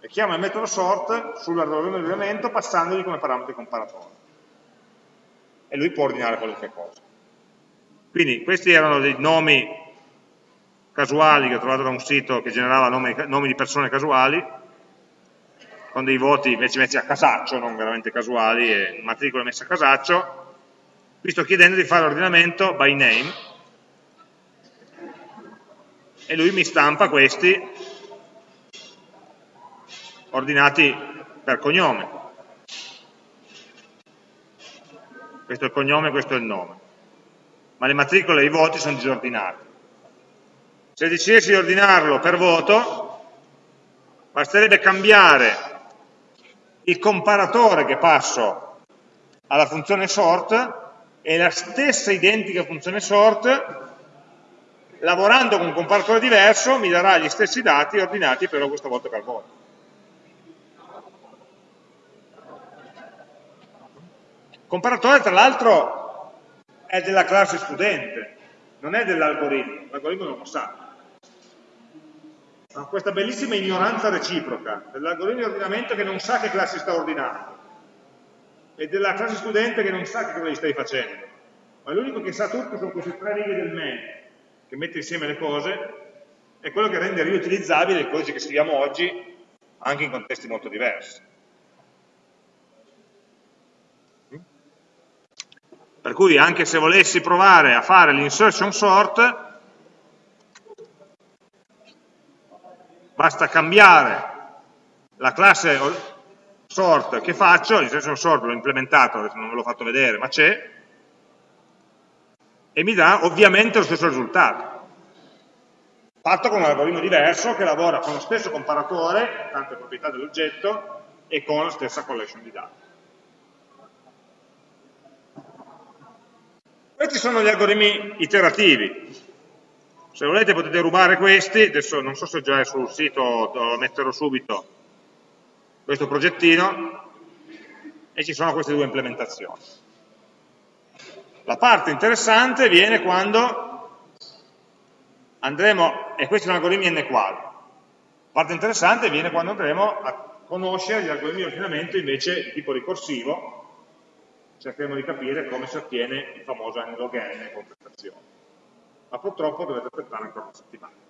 S1: E chiama il metodo sort sull'algoritmo di ordinamento passandogli come parametro di comparatore. E lui può ordinare qualunque cosa. Quindi questi erano dei nomi casuali che ho trovato da un sito che generava nomi, nomi di persone casuali, con dei voti invece messi a casaccio, non veramente casuali, e matricole messe a casaccio. Qui sto chiedendo di fare l'ordinamento by name, e lui mi stampa questi ordinati per cognome. Questo è il cognome, questo è il nome ma le matricole e i voti sono disordinati. Se decidessi di ordinarlo per voto, basterebbe cambiare il comparatore che passo alla funzione sort e la stessa identica funzione sort, lavorando con un comparatore diverso, mi darà gli stessi dati ordinati però questa volta per voto. Comparatore tra l'altro è della classe studente, non è dell'algoritmo, l'algoritmo non lo sa. Ha questa bellissima ignoranza reciproca dell'algoritmo di ordinamento che non sa che classi sta ordinando e della classe studente che non sa che cosa gli stai facendo. Ma l'unico che sa tutto sono queste tre righe del main che mette insieme le cose è quello che rende riutilizzabile il codice che scriviamo oggi anche in contesti molto diversi. Per cui anche se volessi provare a fare l'insertion sort, basta cambiare la classe sort che faccio, l'insertion sort l'ho implementato, non ve l'ho fatto vedere, ma c'è, e mi dà ovviamente lo stesso risultato, fatto con un algoritmo diverso che lavora con lo stesso comparatore, tante proprietà dell'oggetto, e con la stessa collection di dati. Questi sono gli algoritmi iterativi. Se volete potete rubare questi, adesso non so se già è sul sito, lo metterò subito, questo progettino, e ci sono queste due implementazioni. La parte interessante viene quando andremo, e questi sono algoritmi n qual, la parte interessante viene quando andremo a conoscere gli algoritmi di ordinamento invece di tipo ricorsivo, cercheremo di capire come si ottiene il famoso n log n con prestazione. Ma purtroppo dovete aspettare ancora una settimana.